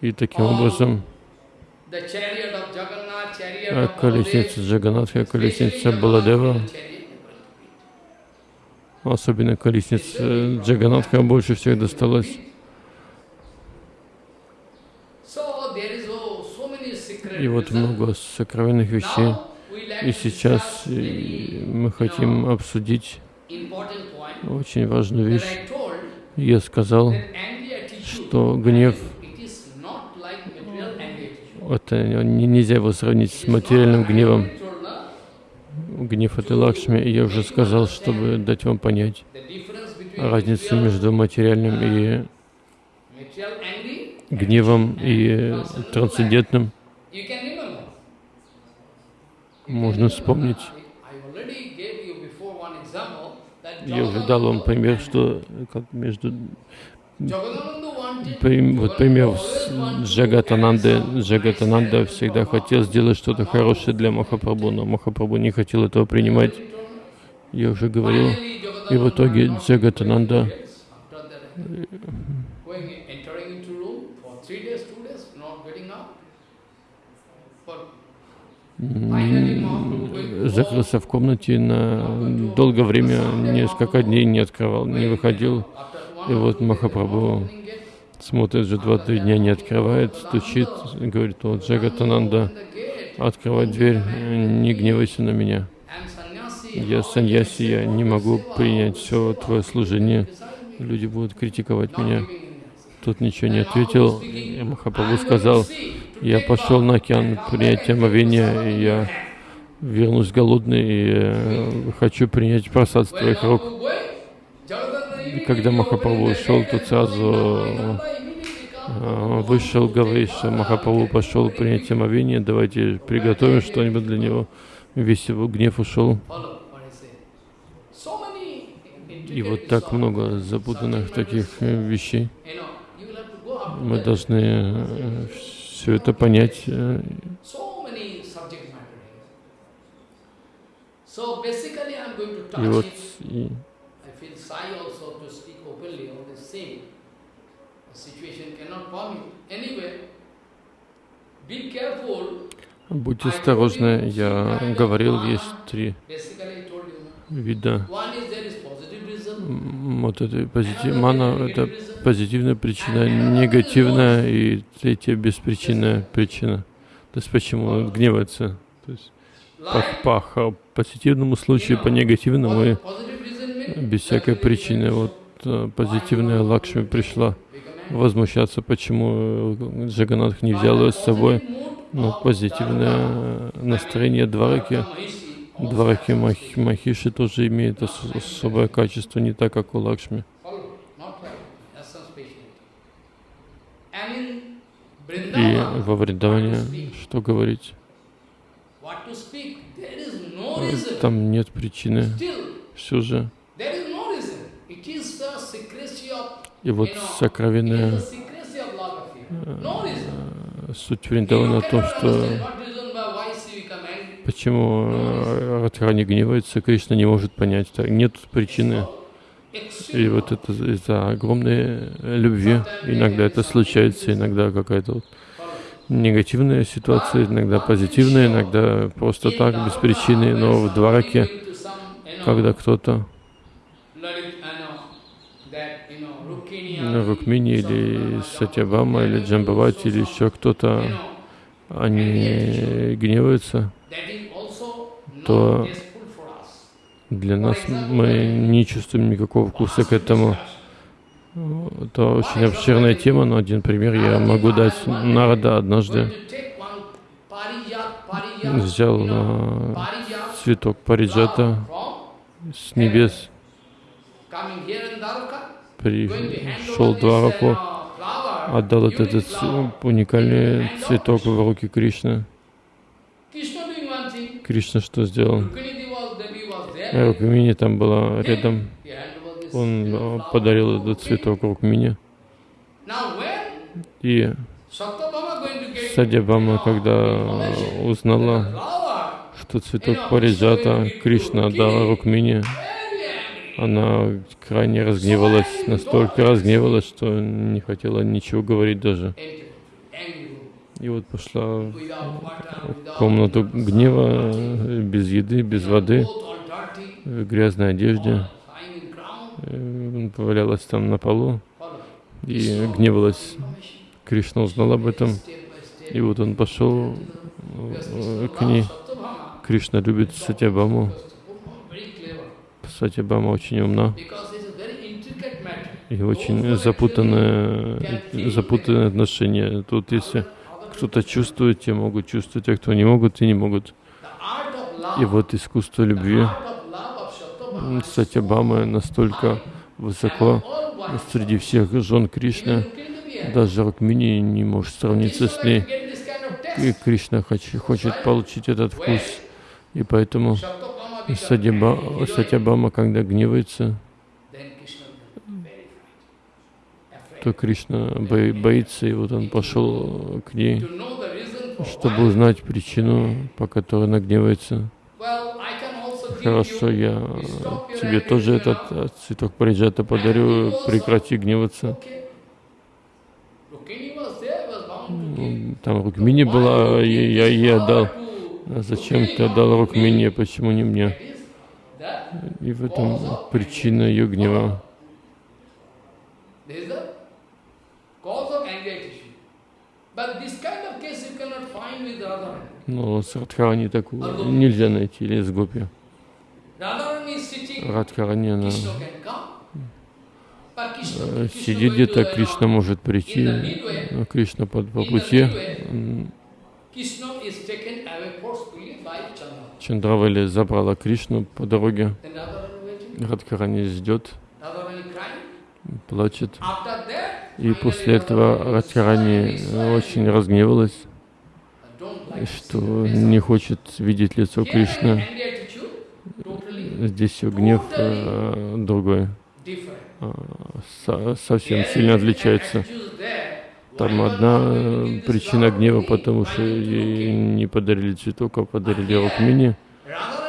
И таким образом а, of колесница Джаганатха, колесница Баладева, особенно колесница Джаганатха больше всех досталась. So there is oh, so many secret И вот много сокровенных вещей. И сейчас very, мы хотим обсудить очень важную вещь. Я сказал, что гнев это не- нельзя его сравнить с материальным гневом. Гнев это Лакшми, и я уже сказал, чтобы дать вам понять разницу между материальным и гневом и трансцендентным. Можно вспомнить. Я уже дал вам пример, что как между вот пример Джагатананды. Джагатананда всегда хотел сделать что-то хорошее для Махапрабху, но Махапрабху не хотел этого принимать. Я уже говорил. И в итоге Джагатананда закрылся в комнате на долгое время, несколько дней не открывал, не выходил. И вот Махапрабху смотрит, же два-три дня не открывает, стучит, говорит, вот Джагатананда, открывай дверь, не гневайся на меня. Я саньяси, я не могу принять все твое служение. Люди будут критиковать меня. Тот ничего не ответил. И Махапрабху сказал, я пошел на океан принять омовение, и я вернусь голодный и э, хочу принять просад с твоих рук. И когда Махапрабху ушел, тот сразу э, вышел, что Махапрабху пошел принять омовение, давайте приготовим что-нибудь для него. Весь его гнев ушел. И вот так много запутанных таких э, вещей. Мы должны все это понять. э, И вот и будьте осторожны. Я говорил, есть три вида вот этой позитив... Мана — это позитивная причина, негативная и третья беспричинная причина. То есть почему он гневается. То есть по, по позитивному случаю, по негативному и без всякой причины. Вот э, позитивная Лакшми пришла возмущаться, почему э, Джаганатх не взял ее с собой. Но позитивное настроение Двараки, Двараки Мах- Махиши тоже имеет ос- особое качество, не так, как у Лакшми. И во Вриндаване, что говорить, э, там нет причины. Все же. И вот сокровенная э, суть Вриндавана в том, что почему э, Радхарани гневается, Кришна не может понять. Нет причины. И вот это из-за огромной э, любви. Иногда это случается, иногда какая-то вот негативная ситуация, иногда позитивная, иногда просто так, без причины. Но в Двараке, когда кто-то, Рукмини или Сатябама или Джамбавати или еще кто-то, они гневаются, то для нас мы не чувствуем никакого вкуса к этому. Это очень обширная тема, но один пример я могу дать. Нарада однажды взял цветок париджата с небес, пришел Двараку отдал этот уникальный цветок в руки Кришны. Кришна что сделал? Рукмини там была рядом. Он подарил этот цветок Рукмини. И Садьябама, когда узнала, что цветок Париджата Кришна отдал Рукмини, она крайне разгневалась, настолько разгневалась, что не хотела ничего говорить даже. И вот пошла в комнату гнева, без еды, без воды, в грязной одежде. Э, повалялась там на полу и гневалась. Кришна узнал об этом. И вот он пошел э, к ней. Кришна любит Сатябаму. Сатябама очень умна и очень запутанные, запутанные отношения. Тут если кто-то чувствует, те могут чувствовать, а кто не могут, те не могут. И вот искусство любви Сатябамы настолько высоко среди всех жен Кришны, даже Рукмини не может сравниться с ней. И Кришна хочет, хочет получить этот вкус. И поэтому Сатябама, Сатябама когда гневается, то Кришна боится, и вот он пошел к ней, чтобы узнать причину, по которой она гневается. Хорошо, я тебе тоже этот цветок париджата подарю, прекрати гневаться. Там Рукмини была, я ей отдал. А зачем ты отдал Рукмини, почему не мне? И в этом причина ее гнева. Но с Радхарани такого нельзя найти, или с Гопи. Радхарани, она э, сидит где-то, Кришна может прийти, но Кришна по, по пути. Чандравали забрала Кришну по дороге. Радхарани ждет, плачет. И после этого Радхарани очень разгневалась, что не хочет видеть лицо Кришны. Здесь гнев э, другой, а, со, совсем сильно отличается. Там одна причина гнева, потому что ей не подарили цветок, а подарили Рукмини.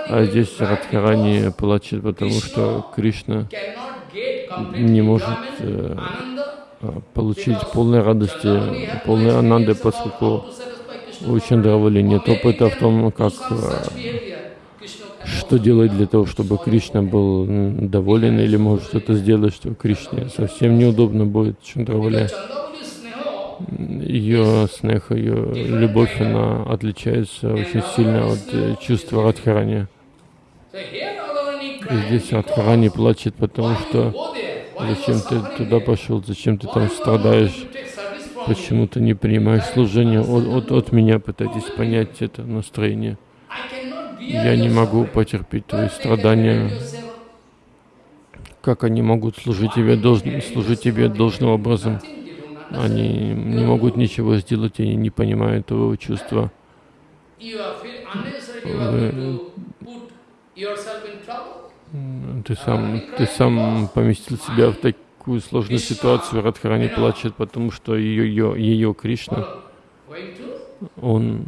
А здесь Радхарани плачет, потому что Кришна не может э, а, получить полной радости, полной ананды, поскольку у Чандравали нет опыта в том, как, а, что делать для того, чтобы Кришна был доволен, или может что-то сделать, что Кришне совсем неудобно будет Чандравали. Ее снеха, ее любовь, она отличается очень сильно от э, чувства Радхарани. И здесь Радхарани плачет, потому что Зачем ты туда пошел? Зачем ты там страдаешь? Почему ты не принимаешь служение? От, от, от меня пытайтесь понять это настроение. Я не могу потерпеть твои страдания. Как они могут служить тебе, должн, служить тебе должным образом? Они не могут ничего сделать, они не понимают твоего чувства. Вы ты сам, ты сам поместил себя в такую сложную ситуацию. Радхарани плачет, потому что ее, ее, ее Кришна, он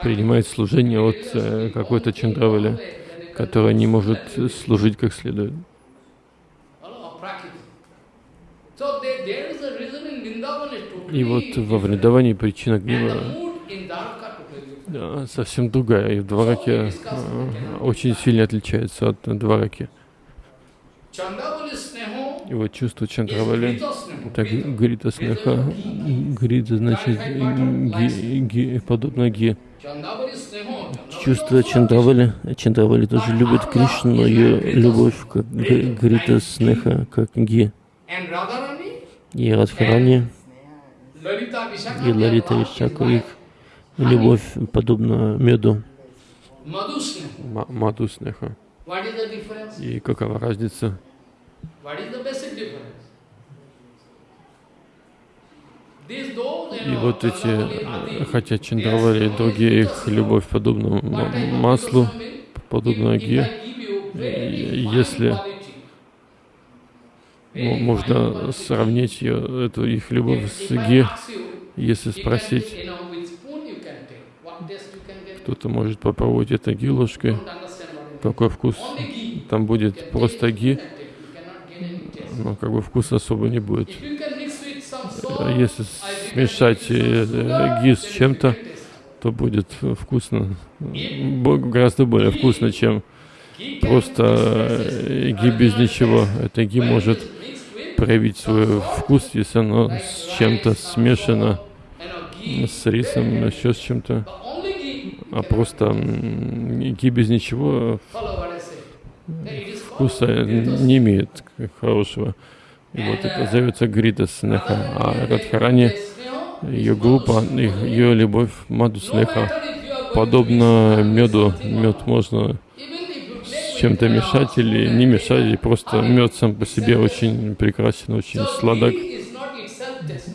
принимает служение от э, какой-то Чандравали, которая не может служить как следует. И вот во Вриндаване причина гнева да, совсем другая. И в Двараке э, очень сильно отличается от Двараки. И вот чувство Чандравали, так Грита Снеха, Грита значит ги, ги, подобно Ги. Чувство Чандравали, Чандравали тоже любит Кришну, но ее любовь как Грита Снеха, как Ги. И Радхарани, и Лалита Вишака, их любовь подобна меду. Маду снеха. И какова разница? И вот эти, хотя Чандравали и другие, их любовь подобна маслу, подобна ги, если можно сравнить ее, эту их любовь с ги, если спросить, кто-то может попробовать это ги ложкой, какой вкус? Там будет просто ги, но как бы вкус особо не будет. А если смешать э, ги с чем-то, то будет вкусно, гораздо более вкусно, чем просто э, ги без ничего. Это ги может проявить свой вкус, если оно с чем-то смешано, с рисом, еще с чем-то. А просто ги без ничего вкуса не имеет хорошего. И вот это зовется Грита Снеха. А Радхарани, ее группа, ее любовь Маду Снеха, подобно меду. Мед можно с чем-то мешать или не мешать, и просто мед сам по себе очень прекрасен, очень сладок.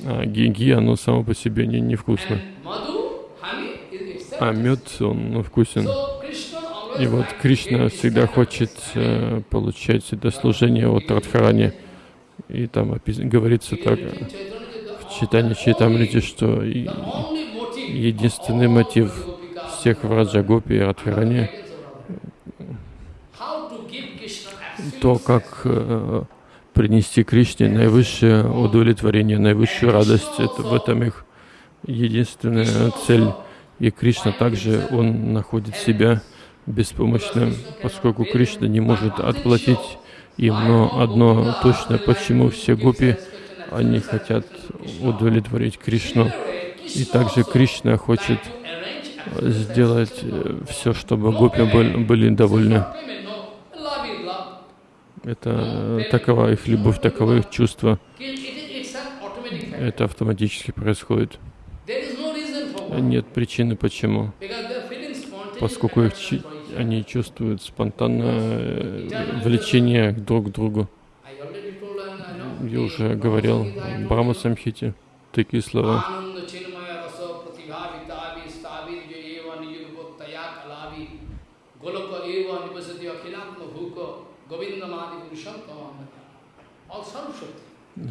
А гиги, оно само по себе не, невкусно. А мед, он ну, вкусен. И вот Кришна всегда хочет э, получать это служение от Радхарани. И там говорится так в читании Чайтамрити, что единственный мотив всех в Раджагопи и Радхарани то, как э, принести Кришне наивысшее удовлетворение, наивысшую радость. Это в этом их единственная цель. И Кришна также, он находит себя беспомощным, поскольку Кришна не может отплатить им, но одно точно, почему все гопи, они хотят удовлетворить Кришну. И также Кришна хочет сделать э, все, чтобы гопи были довольны. Это такова их любовь, таково их чувство. Это автоматически происходит. Нет причины почему. Поскольку их они чувствуют спонтанное э, влечение друг к другу. Я уже говорил в Брахма Самхите такие слова.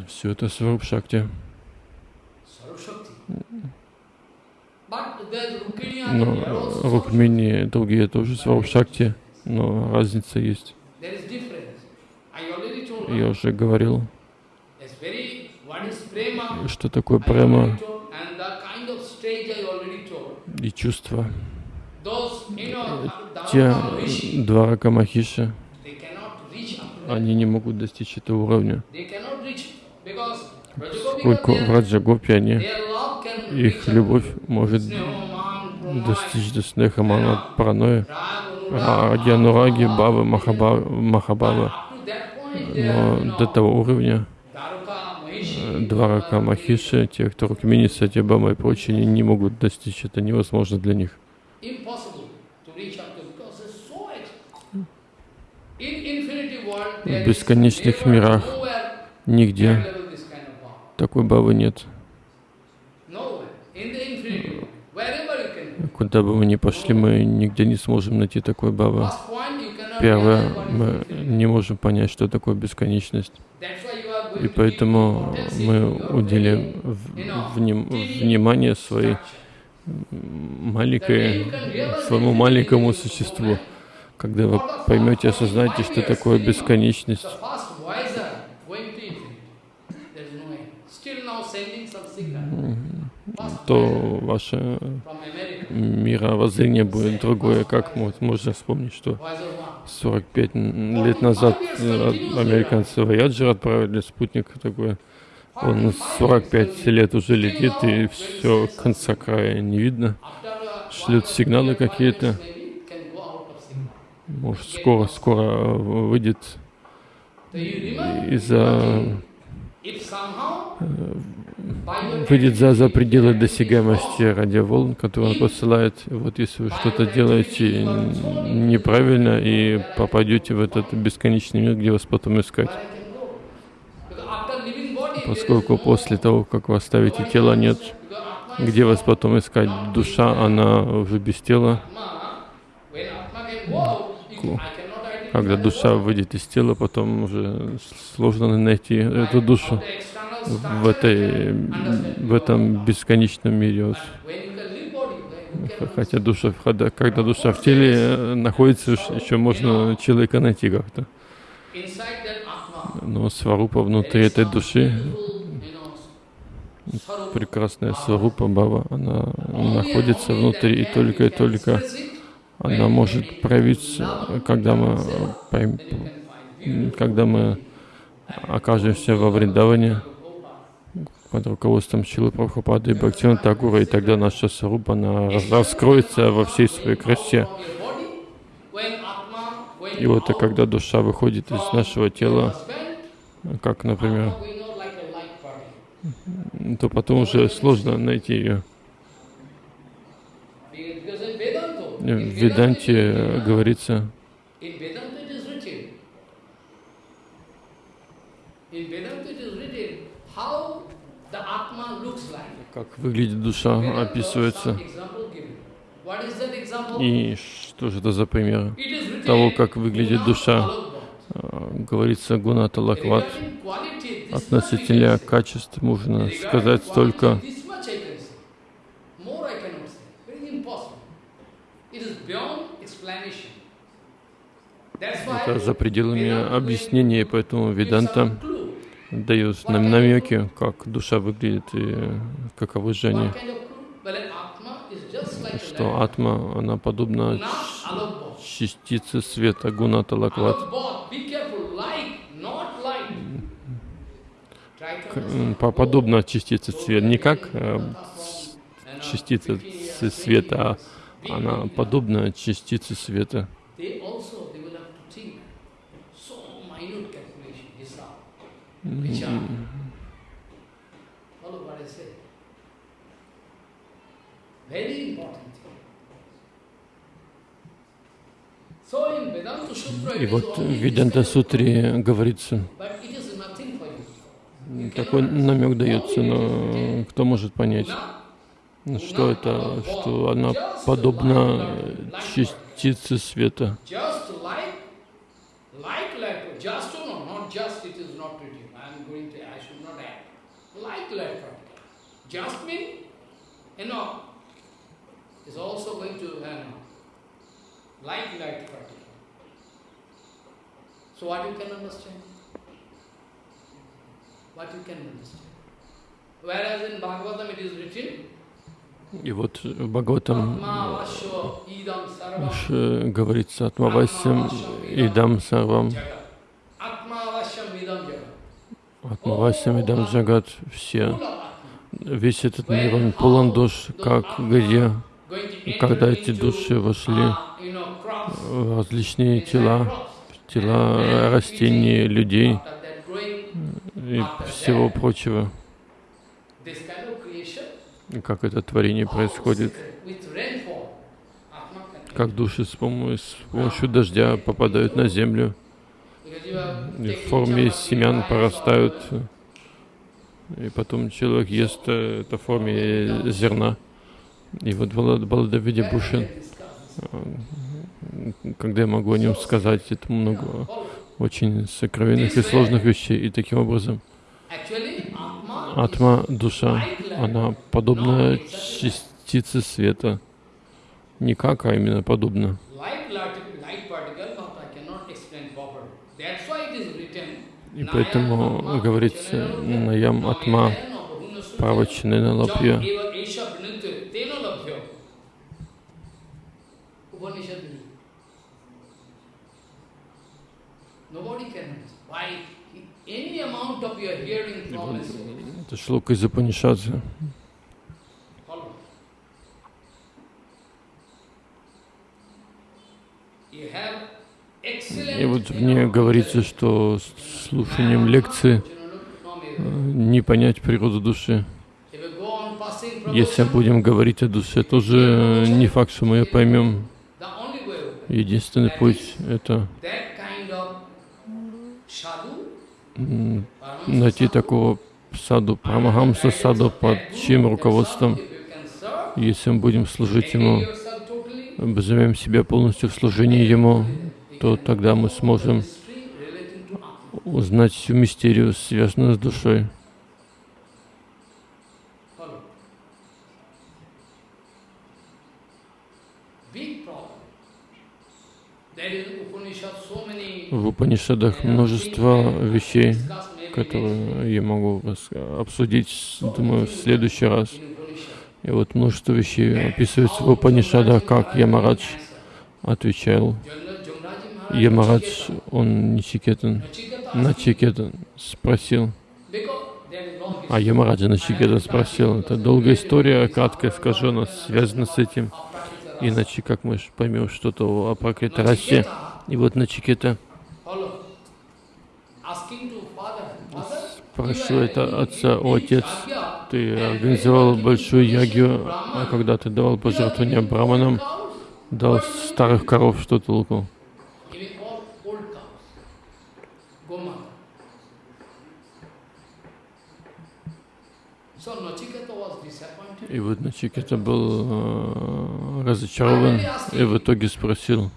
Все это Сваруб Шакти. Но Рукмини и другие тоже Сварупшакти, но разница есть. Я уже говорил, что такое према и чувства. Те два Ракамахиши, они не могут достичь этого уровня. Сколько в Раджагопе они их любовь может достичь до снехамана паранойи, ради анураги, бабы, махабава. Но до того уровня э, Дварака Махиши, те, кто Рукмини, Сатьябама и прочие, не могут достичь. Это невозможно для них. В бесконечных мирах нигде такой бабы нет. Куда бы мы ни пошли, мы нигде не сможем найти такой бабы. Первое, мы не можем понять, что такое бесконечность. И поэтому мы уделим вним, внимание своей маленькой, своему маленькому существу. Когда вы поймете, осознаете, что такое бесконечность, то ваше мировоззрение будет другое. Как можно вспомнить, что 45 лет назад э, американцы Voyager отправили спутник такой. Он 45 лет уже летит, и все, конца края не видно. Шлют сигналы какие-то. Может, скоро, скоро выйдет из-за выйдет за, за пределы досягаемости радиоволн, которые он посылает. Вот если вы что-то делаете неправильно и попадете в этот бесконечный мир, где вас потом искать. Поскольку после того, как вы оставите тело, нет, где вас потом искать? Душа, она уже без тела. Когда душа выйдет из тела, потом уже сложно найти эту душу в, этой, в этом бесконечном мире. Хотя душа, когда душа в теле э, находится, еще можно человека найти как-то. Но сварупа внутри этой души, прекрасная сварупа Баба, она находится внутри, и только и только она может проявиться, когда мы, когда мы окажемся во Вриндаване под руководством Чилы Прабхупады и Бхактина Тагура, и тогда наша сарупа, она раскроется во всей своей красе. И вот когда душа выходит из нашего тела, как, например, то потом уже сложно найти ее. В Веданте говорится, как выглядит душа, описывается. И что же это за пример того, как выглядит душа? А, говорится Гуната Лакват. Относительно качеств можно сказать только это за пределами объяснения, поэтому Веданта дает нам намеки, как душа выглядит и каковы же они. Что атма, она подобна частице света, гуна талакват. Подобно частице света, не как э, частица света, а она подобна частице света. Follow what I say. Very important. И вот в Веданта Сутре говорится, такой намек дается, но кто может понять, что это, что она подобна частице света. you know, is also going to, you know, like light particle. So what you can understand? What you can understand? Whereas in Bhagavatam it is written, и вот в Бхагаватам говорится Атмавасям Идам Сарвам. Атмавасям Идам Джагат все. Весь этот мир, он полон душ, как где, когда эти души вошли в различные тела, тела растений, людей и всего прочего. Как это творение происходит, как души с помощью, дождя попадают на землю, в форме семян порастают и потом человек ест э, это в форме зерна. И вот Баладавиди Бушин, э, когда я могу о нем сказать, это много очень сокровенных и сложных вещей. И таким образом, атма, душа, она подобна частице света. Не как, а именно подобно. И поэтому говорится Наям Атма Павачинена Лапья. Это шлока из Упанишадзе. You have и вот в ней говорится, что слушанием лекции э, не понять природу души. Если будем говорить о душе, тоже не факт, что мы ее поймем. Единственный путь — это найти такого саду, Прамахамса саду, под чьим руководством, если мы будем служить ему, обзовем себя полностью в служении ему, то тогда мы сможем узнать всю мистерию, связанную с душой. В Упанишадах множество вещей, которые я могу обсудить, думаю, в следующий раз. И вот множество вещей описывается в Упанишадах, как Ямарадж отвечал. Ямарадж, он Ничикетан, Начикетан спросил. А Ямараджа Начикетан спросил. Это долгая история, краткая скажу, она связана с этим. Иначе как мы поймем что-то о Пракритарасе. И вот Начикета спрашивает отца, о отец, ты организовал большую ягью, а когда ты давал пожертвования браманам, дал старых коров, что толку? И вот Начикета был э, разочарован и в итоге спросил,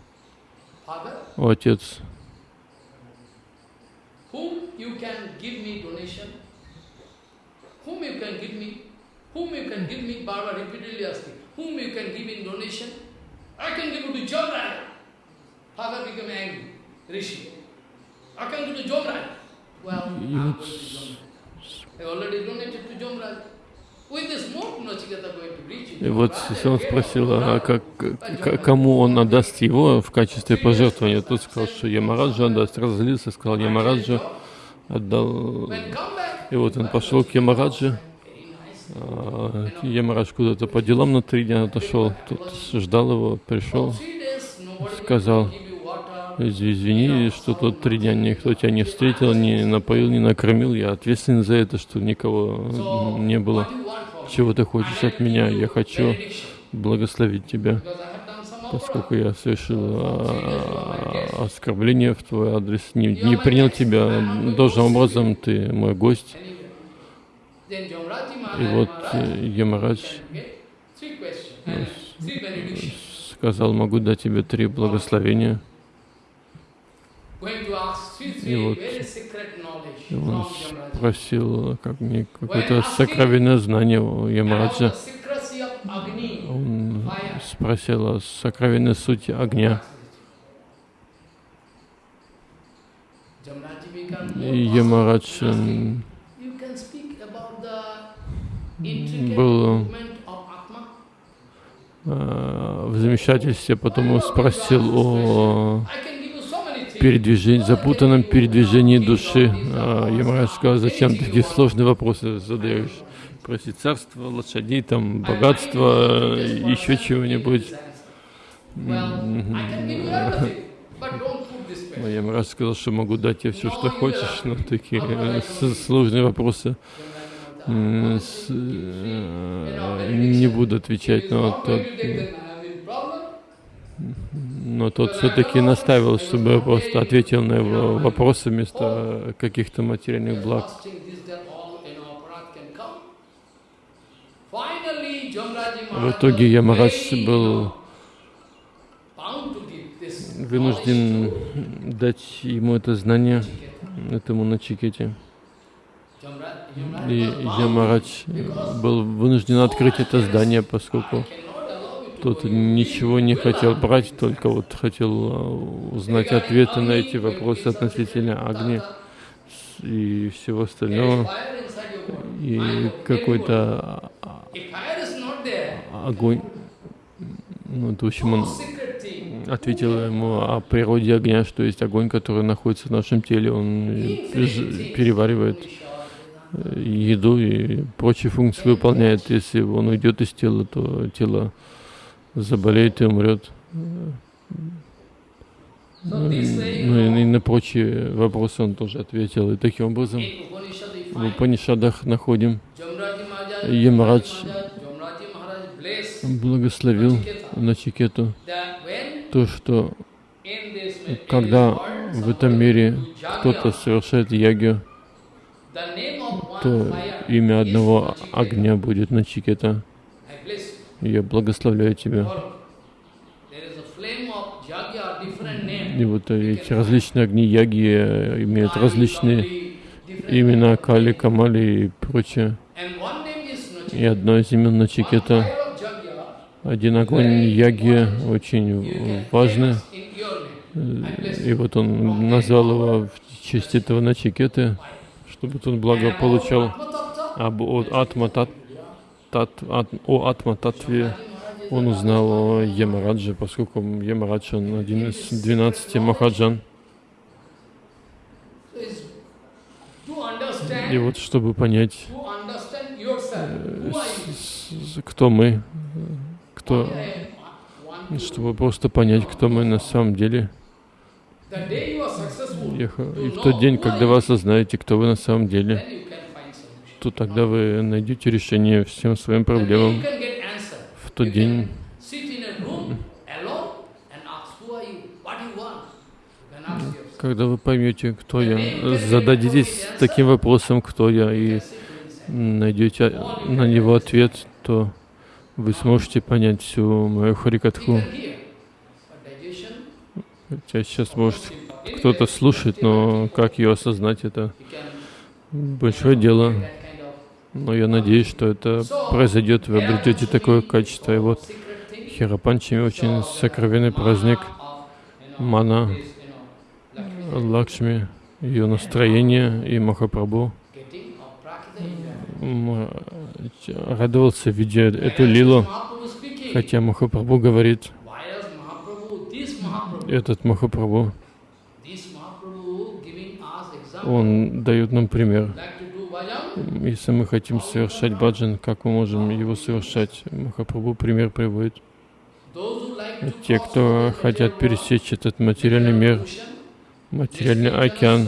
о отец, whom you can give me, whom you can give me, Baba repeatedly asking, whom you can give in donation, I can give it to Jomraj. Father became angry, Rishi. I can give to Jomraj. Well, I will to Jomraj. I already donated to Jomraj. И вот он спросил, а как, кому он отдаст его в качестве пожертвования. Тот сказал, что Ямараджа отдаст. Разозлился, сказал Ямараджа, отдал. И вот он пошел к Ямараджи. А, Ямарадж куда-то по делам на три дня отошел. Тут ждал его, пришел, сказал, извини, что тут три дня никто тебя не встретил, не напоил, не накормил. Я ответственен за это, что никого не было. Чего ты хочешь от меня? Я хочу благословить тебя, поскольку я совершил а, оскорбление в твой адрес, не, не принял тебя должным образом, ты мой гость. И вот Ямарадж сказал, могу дать тебе три благословения. И вот он спросил как мне какое-то сокровенное знание у Ямараджа. Он спросил о сокровенной сути огня. И Ямарадж был э, в замешательстве, потом спросил о передвижении, запутанном передвижении души. А, Ямарадж сказал, зачем такие сложные вопросы задаешь? Проси царство, лошадей, там, богатство, еще чего-нибудь. Ямарадж сказал, что могу дать тебе все, что хочешь, но такие сложные вопросы не буду отвечать, но тот, но тот все-таки наставил, чтобы я просто ответил на его вопросы вместо каких-то материальных благ. В итоге Ямарадж был вынужден дать ему это знание, этому Начикете. И Ямарадж был вынужден открыть это здание, поскольку тот ничего не хотел брать, только вот хотел а, узнать ответы на эти вопросы относительно огня и всего остального. И какой-то огонь, ну, в общем, он ответил ему о природе огня, что есть огонь, который находится в нашем теле, он переваривает еду и прочие функции выполняет. Если он уйдет из тела, то тело заболеет и умрет. Ну, и, на прочие вопросы он тоже ответил. И таким образом в Упанишадах находим Ямарадж благословил Начикету то, что когда в этом мире кто-то совершает ягью, то имя одного огня будет на Чикета. I bless Я благословляю тебя. И вот эти различные огни яги э, имеют различные имена. Кали, Камали и прочее. И одно из имен Начикета, один огонь яги очень важный. bless И вот он назвал его в честь этого Начикеты, чтобы тот благо получал Atma-tattva, об о Атма Тат, Ат- о Атма Татве. Он узнал о Ямарадже, поскольку Ямарадж он один из 12 Махаджан. И вот чтобы понять, с- кто мы, кто, чтобы просто понять, кто мы на самом деле. И в тот день, когда вы осознаете, кто вы на самом деле, then you can find solution. То тогда вы найдете решение всем своим проблемам. В тот день, когда вы поймете, кто я, зададитесь таким вопросом, кто я, и найдете на него ответ, то вы сможете понять всю мою харикатху. Хотя сейчас, может, кто-то слушает, но как ее осознать, это большое дело. Но я надеюсь, что это произойдет, вы обретете такое качество. И вот. Хирапанчами очень сокровенный праздник Мана, Лакшми, ее настроение и Махапрабху радовался, видя эту лилу, хотя Махапрабху говорит, этот Махапрабху, он дает нам пример. like to do bhajan, Если мы хотим совершать баджан, как мы можем его совершать? Махапрабху пример приводит. Те, кто хотят пересечь этот материальный мир, материальный океан,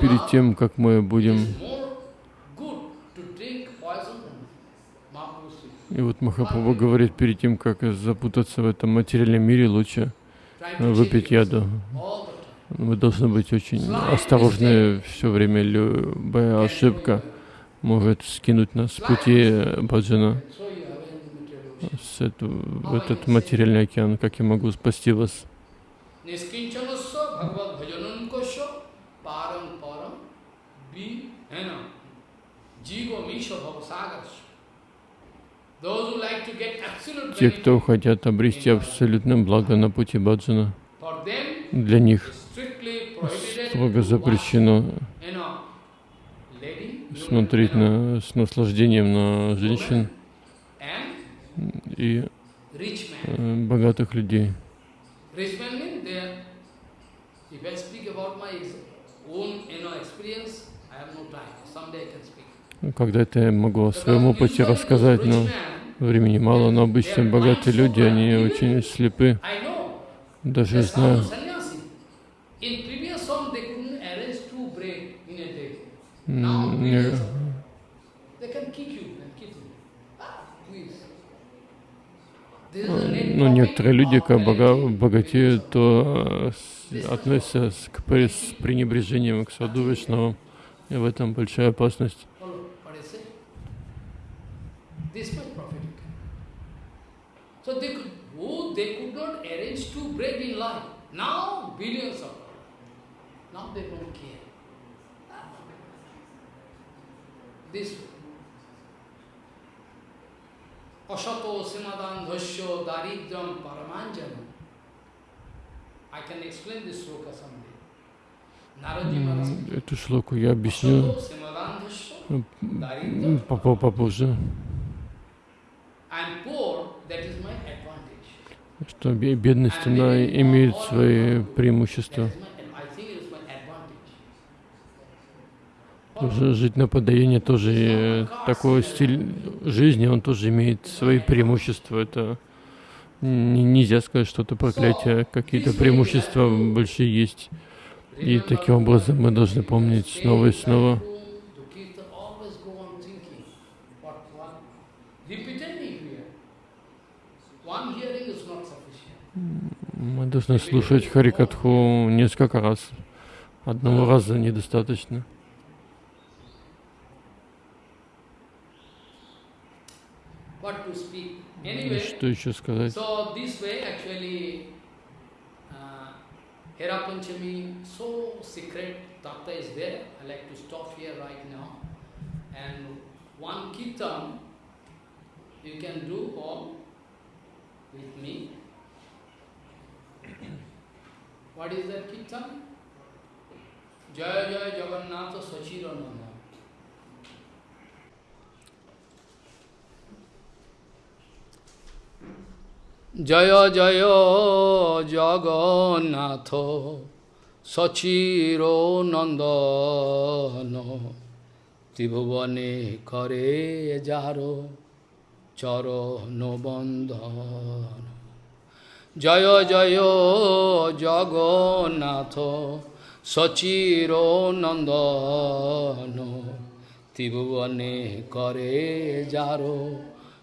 перед world, тем, как мы будем... И вот Махапрабху говорит, перед тем, как запутаться в этом материальном мире, лучше to выпить яду. Мы должны быть очень осторожны все время. Любая ошибка может скинуть нас с пути баджана, с эту- в этот материальный океан. Как я могу спасти вас? Те, кто хотят обрести абсолютное благо на пути баджана, для них строго запрещено смотреть на, с наслаждением на женщин и э, богатых людей. Rich Когда-то я могу о своем опыте рассказать, но времени мало, но обычно богатые люди, они очень слепы. Даже знаю. Ah, ну, некоторые люди, как бога, богатеют, то э, относятся к, с пренебрежением к саду Вайшнавам. И в этом большая опасность. Oh. Asato simadan dhasyo daridram paramanjanam. I can explain this sloka someday. Эту шлоку я объясню попозже, что бе- бедность, она имеет свои преимущества. жить на подаяние тоже э, такой стиль жизни, он тоже имеет свои преимущества. Это нельзя сказать, что это проклятие, какие-то преимущества большие есть. И таким образом мы должны помнить снова и снова, мы должны слушать Харикатху несколько раз. Одного раза недостаточно. Что еще сказать? Hera Panchami, so secret tattva is there. I like to stop here right now. And one kirtan you can do all with me. what is that kirtan? Jaya Jaya Jagannatha Sachirananda. জয় জয় জগন্নাথ সচির নন্দন। ত্রিভুবনে করে যার চরণ বন্ধন। জয় জয় জগন্নাথ সচির নন্দন। ত্রিভুবনে করে যার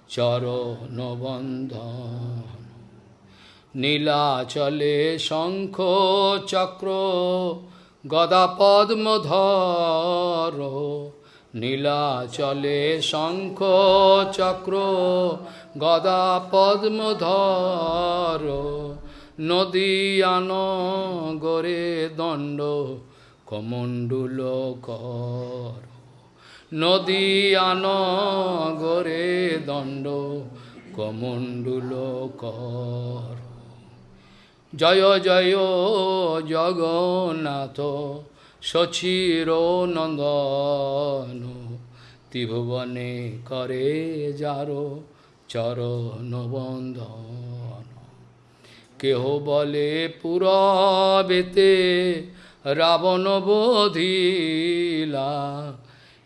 চরণ বন্ধন নীলাচলে শঙ্খ চক্র, গদা পদ্মধর। নীলাচলে শঙ্খ চক্র, গদা পদ্মধর। নদীয়ান গরে দণ্ড কমণ্ডুল কর নদীয়ান গরে দণ্ড কমণ্ডুল কর। জয় জয়, জগন্নাথ, সচির নন্দন, ত্রিভুবনে করে যার চরণ বন্ধন। কেহ বলে পুরবেতে রাবণ বোধিলা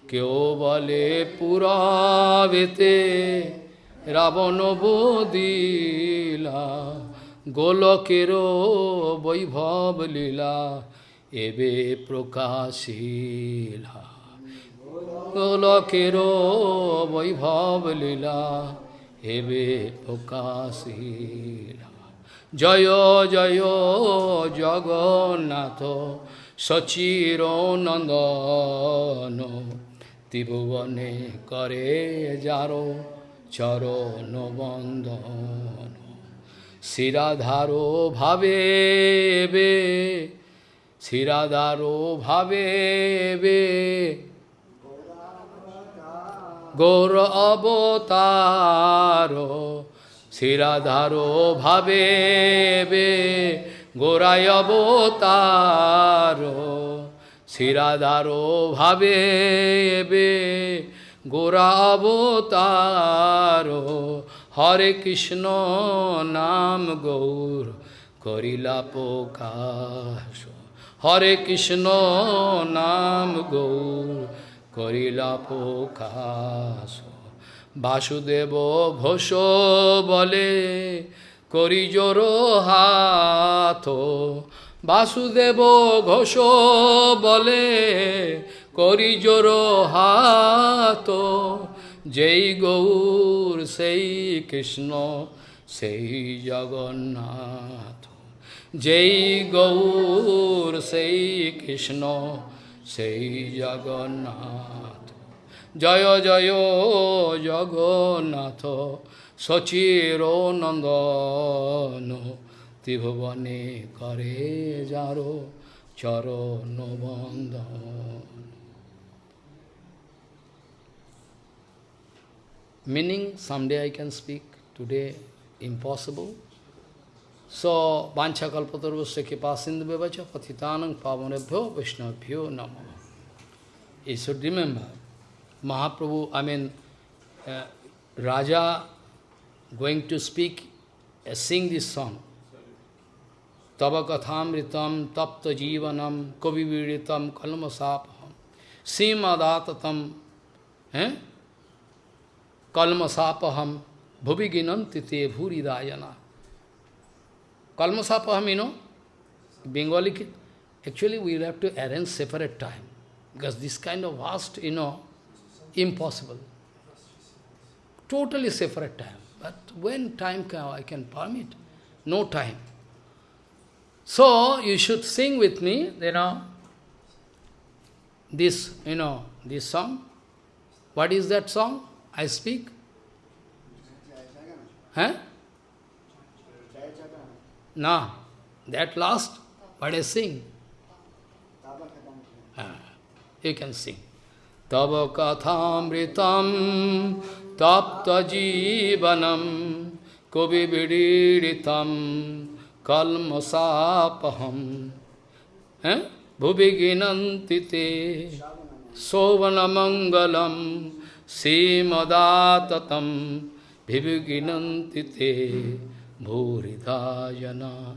কেউ বলে পুরবেতে, রাবণ বোধিলা গোলকেরও বৈভব লীলা, এবে প্রকাশিলা। গোলকেরও বৈভব লীলা, এবে প্রকাশিলা। জয় জয়, জগন্নাথ, সচির নন্দন ত্রিভুবনে করে যারো চরণ বন্ধন। শিরাধারো ভাবে বে শিরাধারো ভাবে বে গৌর অবতার শিরাধারো ভাবে বে গোরায় অবতার। শিরাধারো ভাবে বে গোরা অবতার হরে কৃষ্ণ নাম গৌর করিলা প্রকাশ। হরে কৃষ্ণ নাম গৌর করিলা প্রকাশ। বাসুদেব ঘোষ বলে করি জোর হাত। বাসুদেব ঘোষ বলে, করি জোর হাত, যেই গৌর, সেই কৃষ্ণ, সেই জগন্নাথ। যেই গৌর, সেই কৃষ্ণ, সেই জগন্নাথ। জয় জয়, জগন্নাথ, সচির নন্দন। ত্রিভুবনে করে যারো চরণ বন্ধন Meaning, someday I can speak, today impossible. So, Vancha Kalpatarvasya Kipa Sindhu Bevacha Patitanang Pavanebhyo Vaishnavbhyo Namo. You should remember, Mahaprabhu, I mean, uh, Raja going to speak, uh, sing this song. तब कथामृतम तप्त जीवनम कविवीड़ितम कलम साप सीम आदातम है? कलमसाप हम भुवि गिनंति ते भूरी दायना कलमसाप हम इनो बेंगोली के actually we have to arrange separate time because this kind of vast you know impossible totally separate time but when time कै I can permit no time So, you should sing with me, you know, this, you know, this song. What is that song I speak? Huh? No, that last, what I sing. Ah, you can sing. Tapta jivanam kovi vidiritam kalmasapaham eh? bhuviginantite sovanamangalam simadatam bhiviginantite bhuridayana.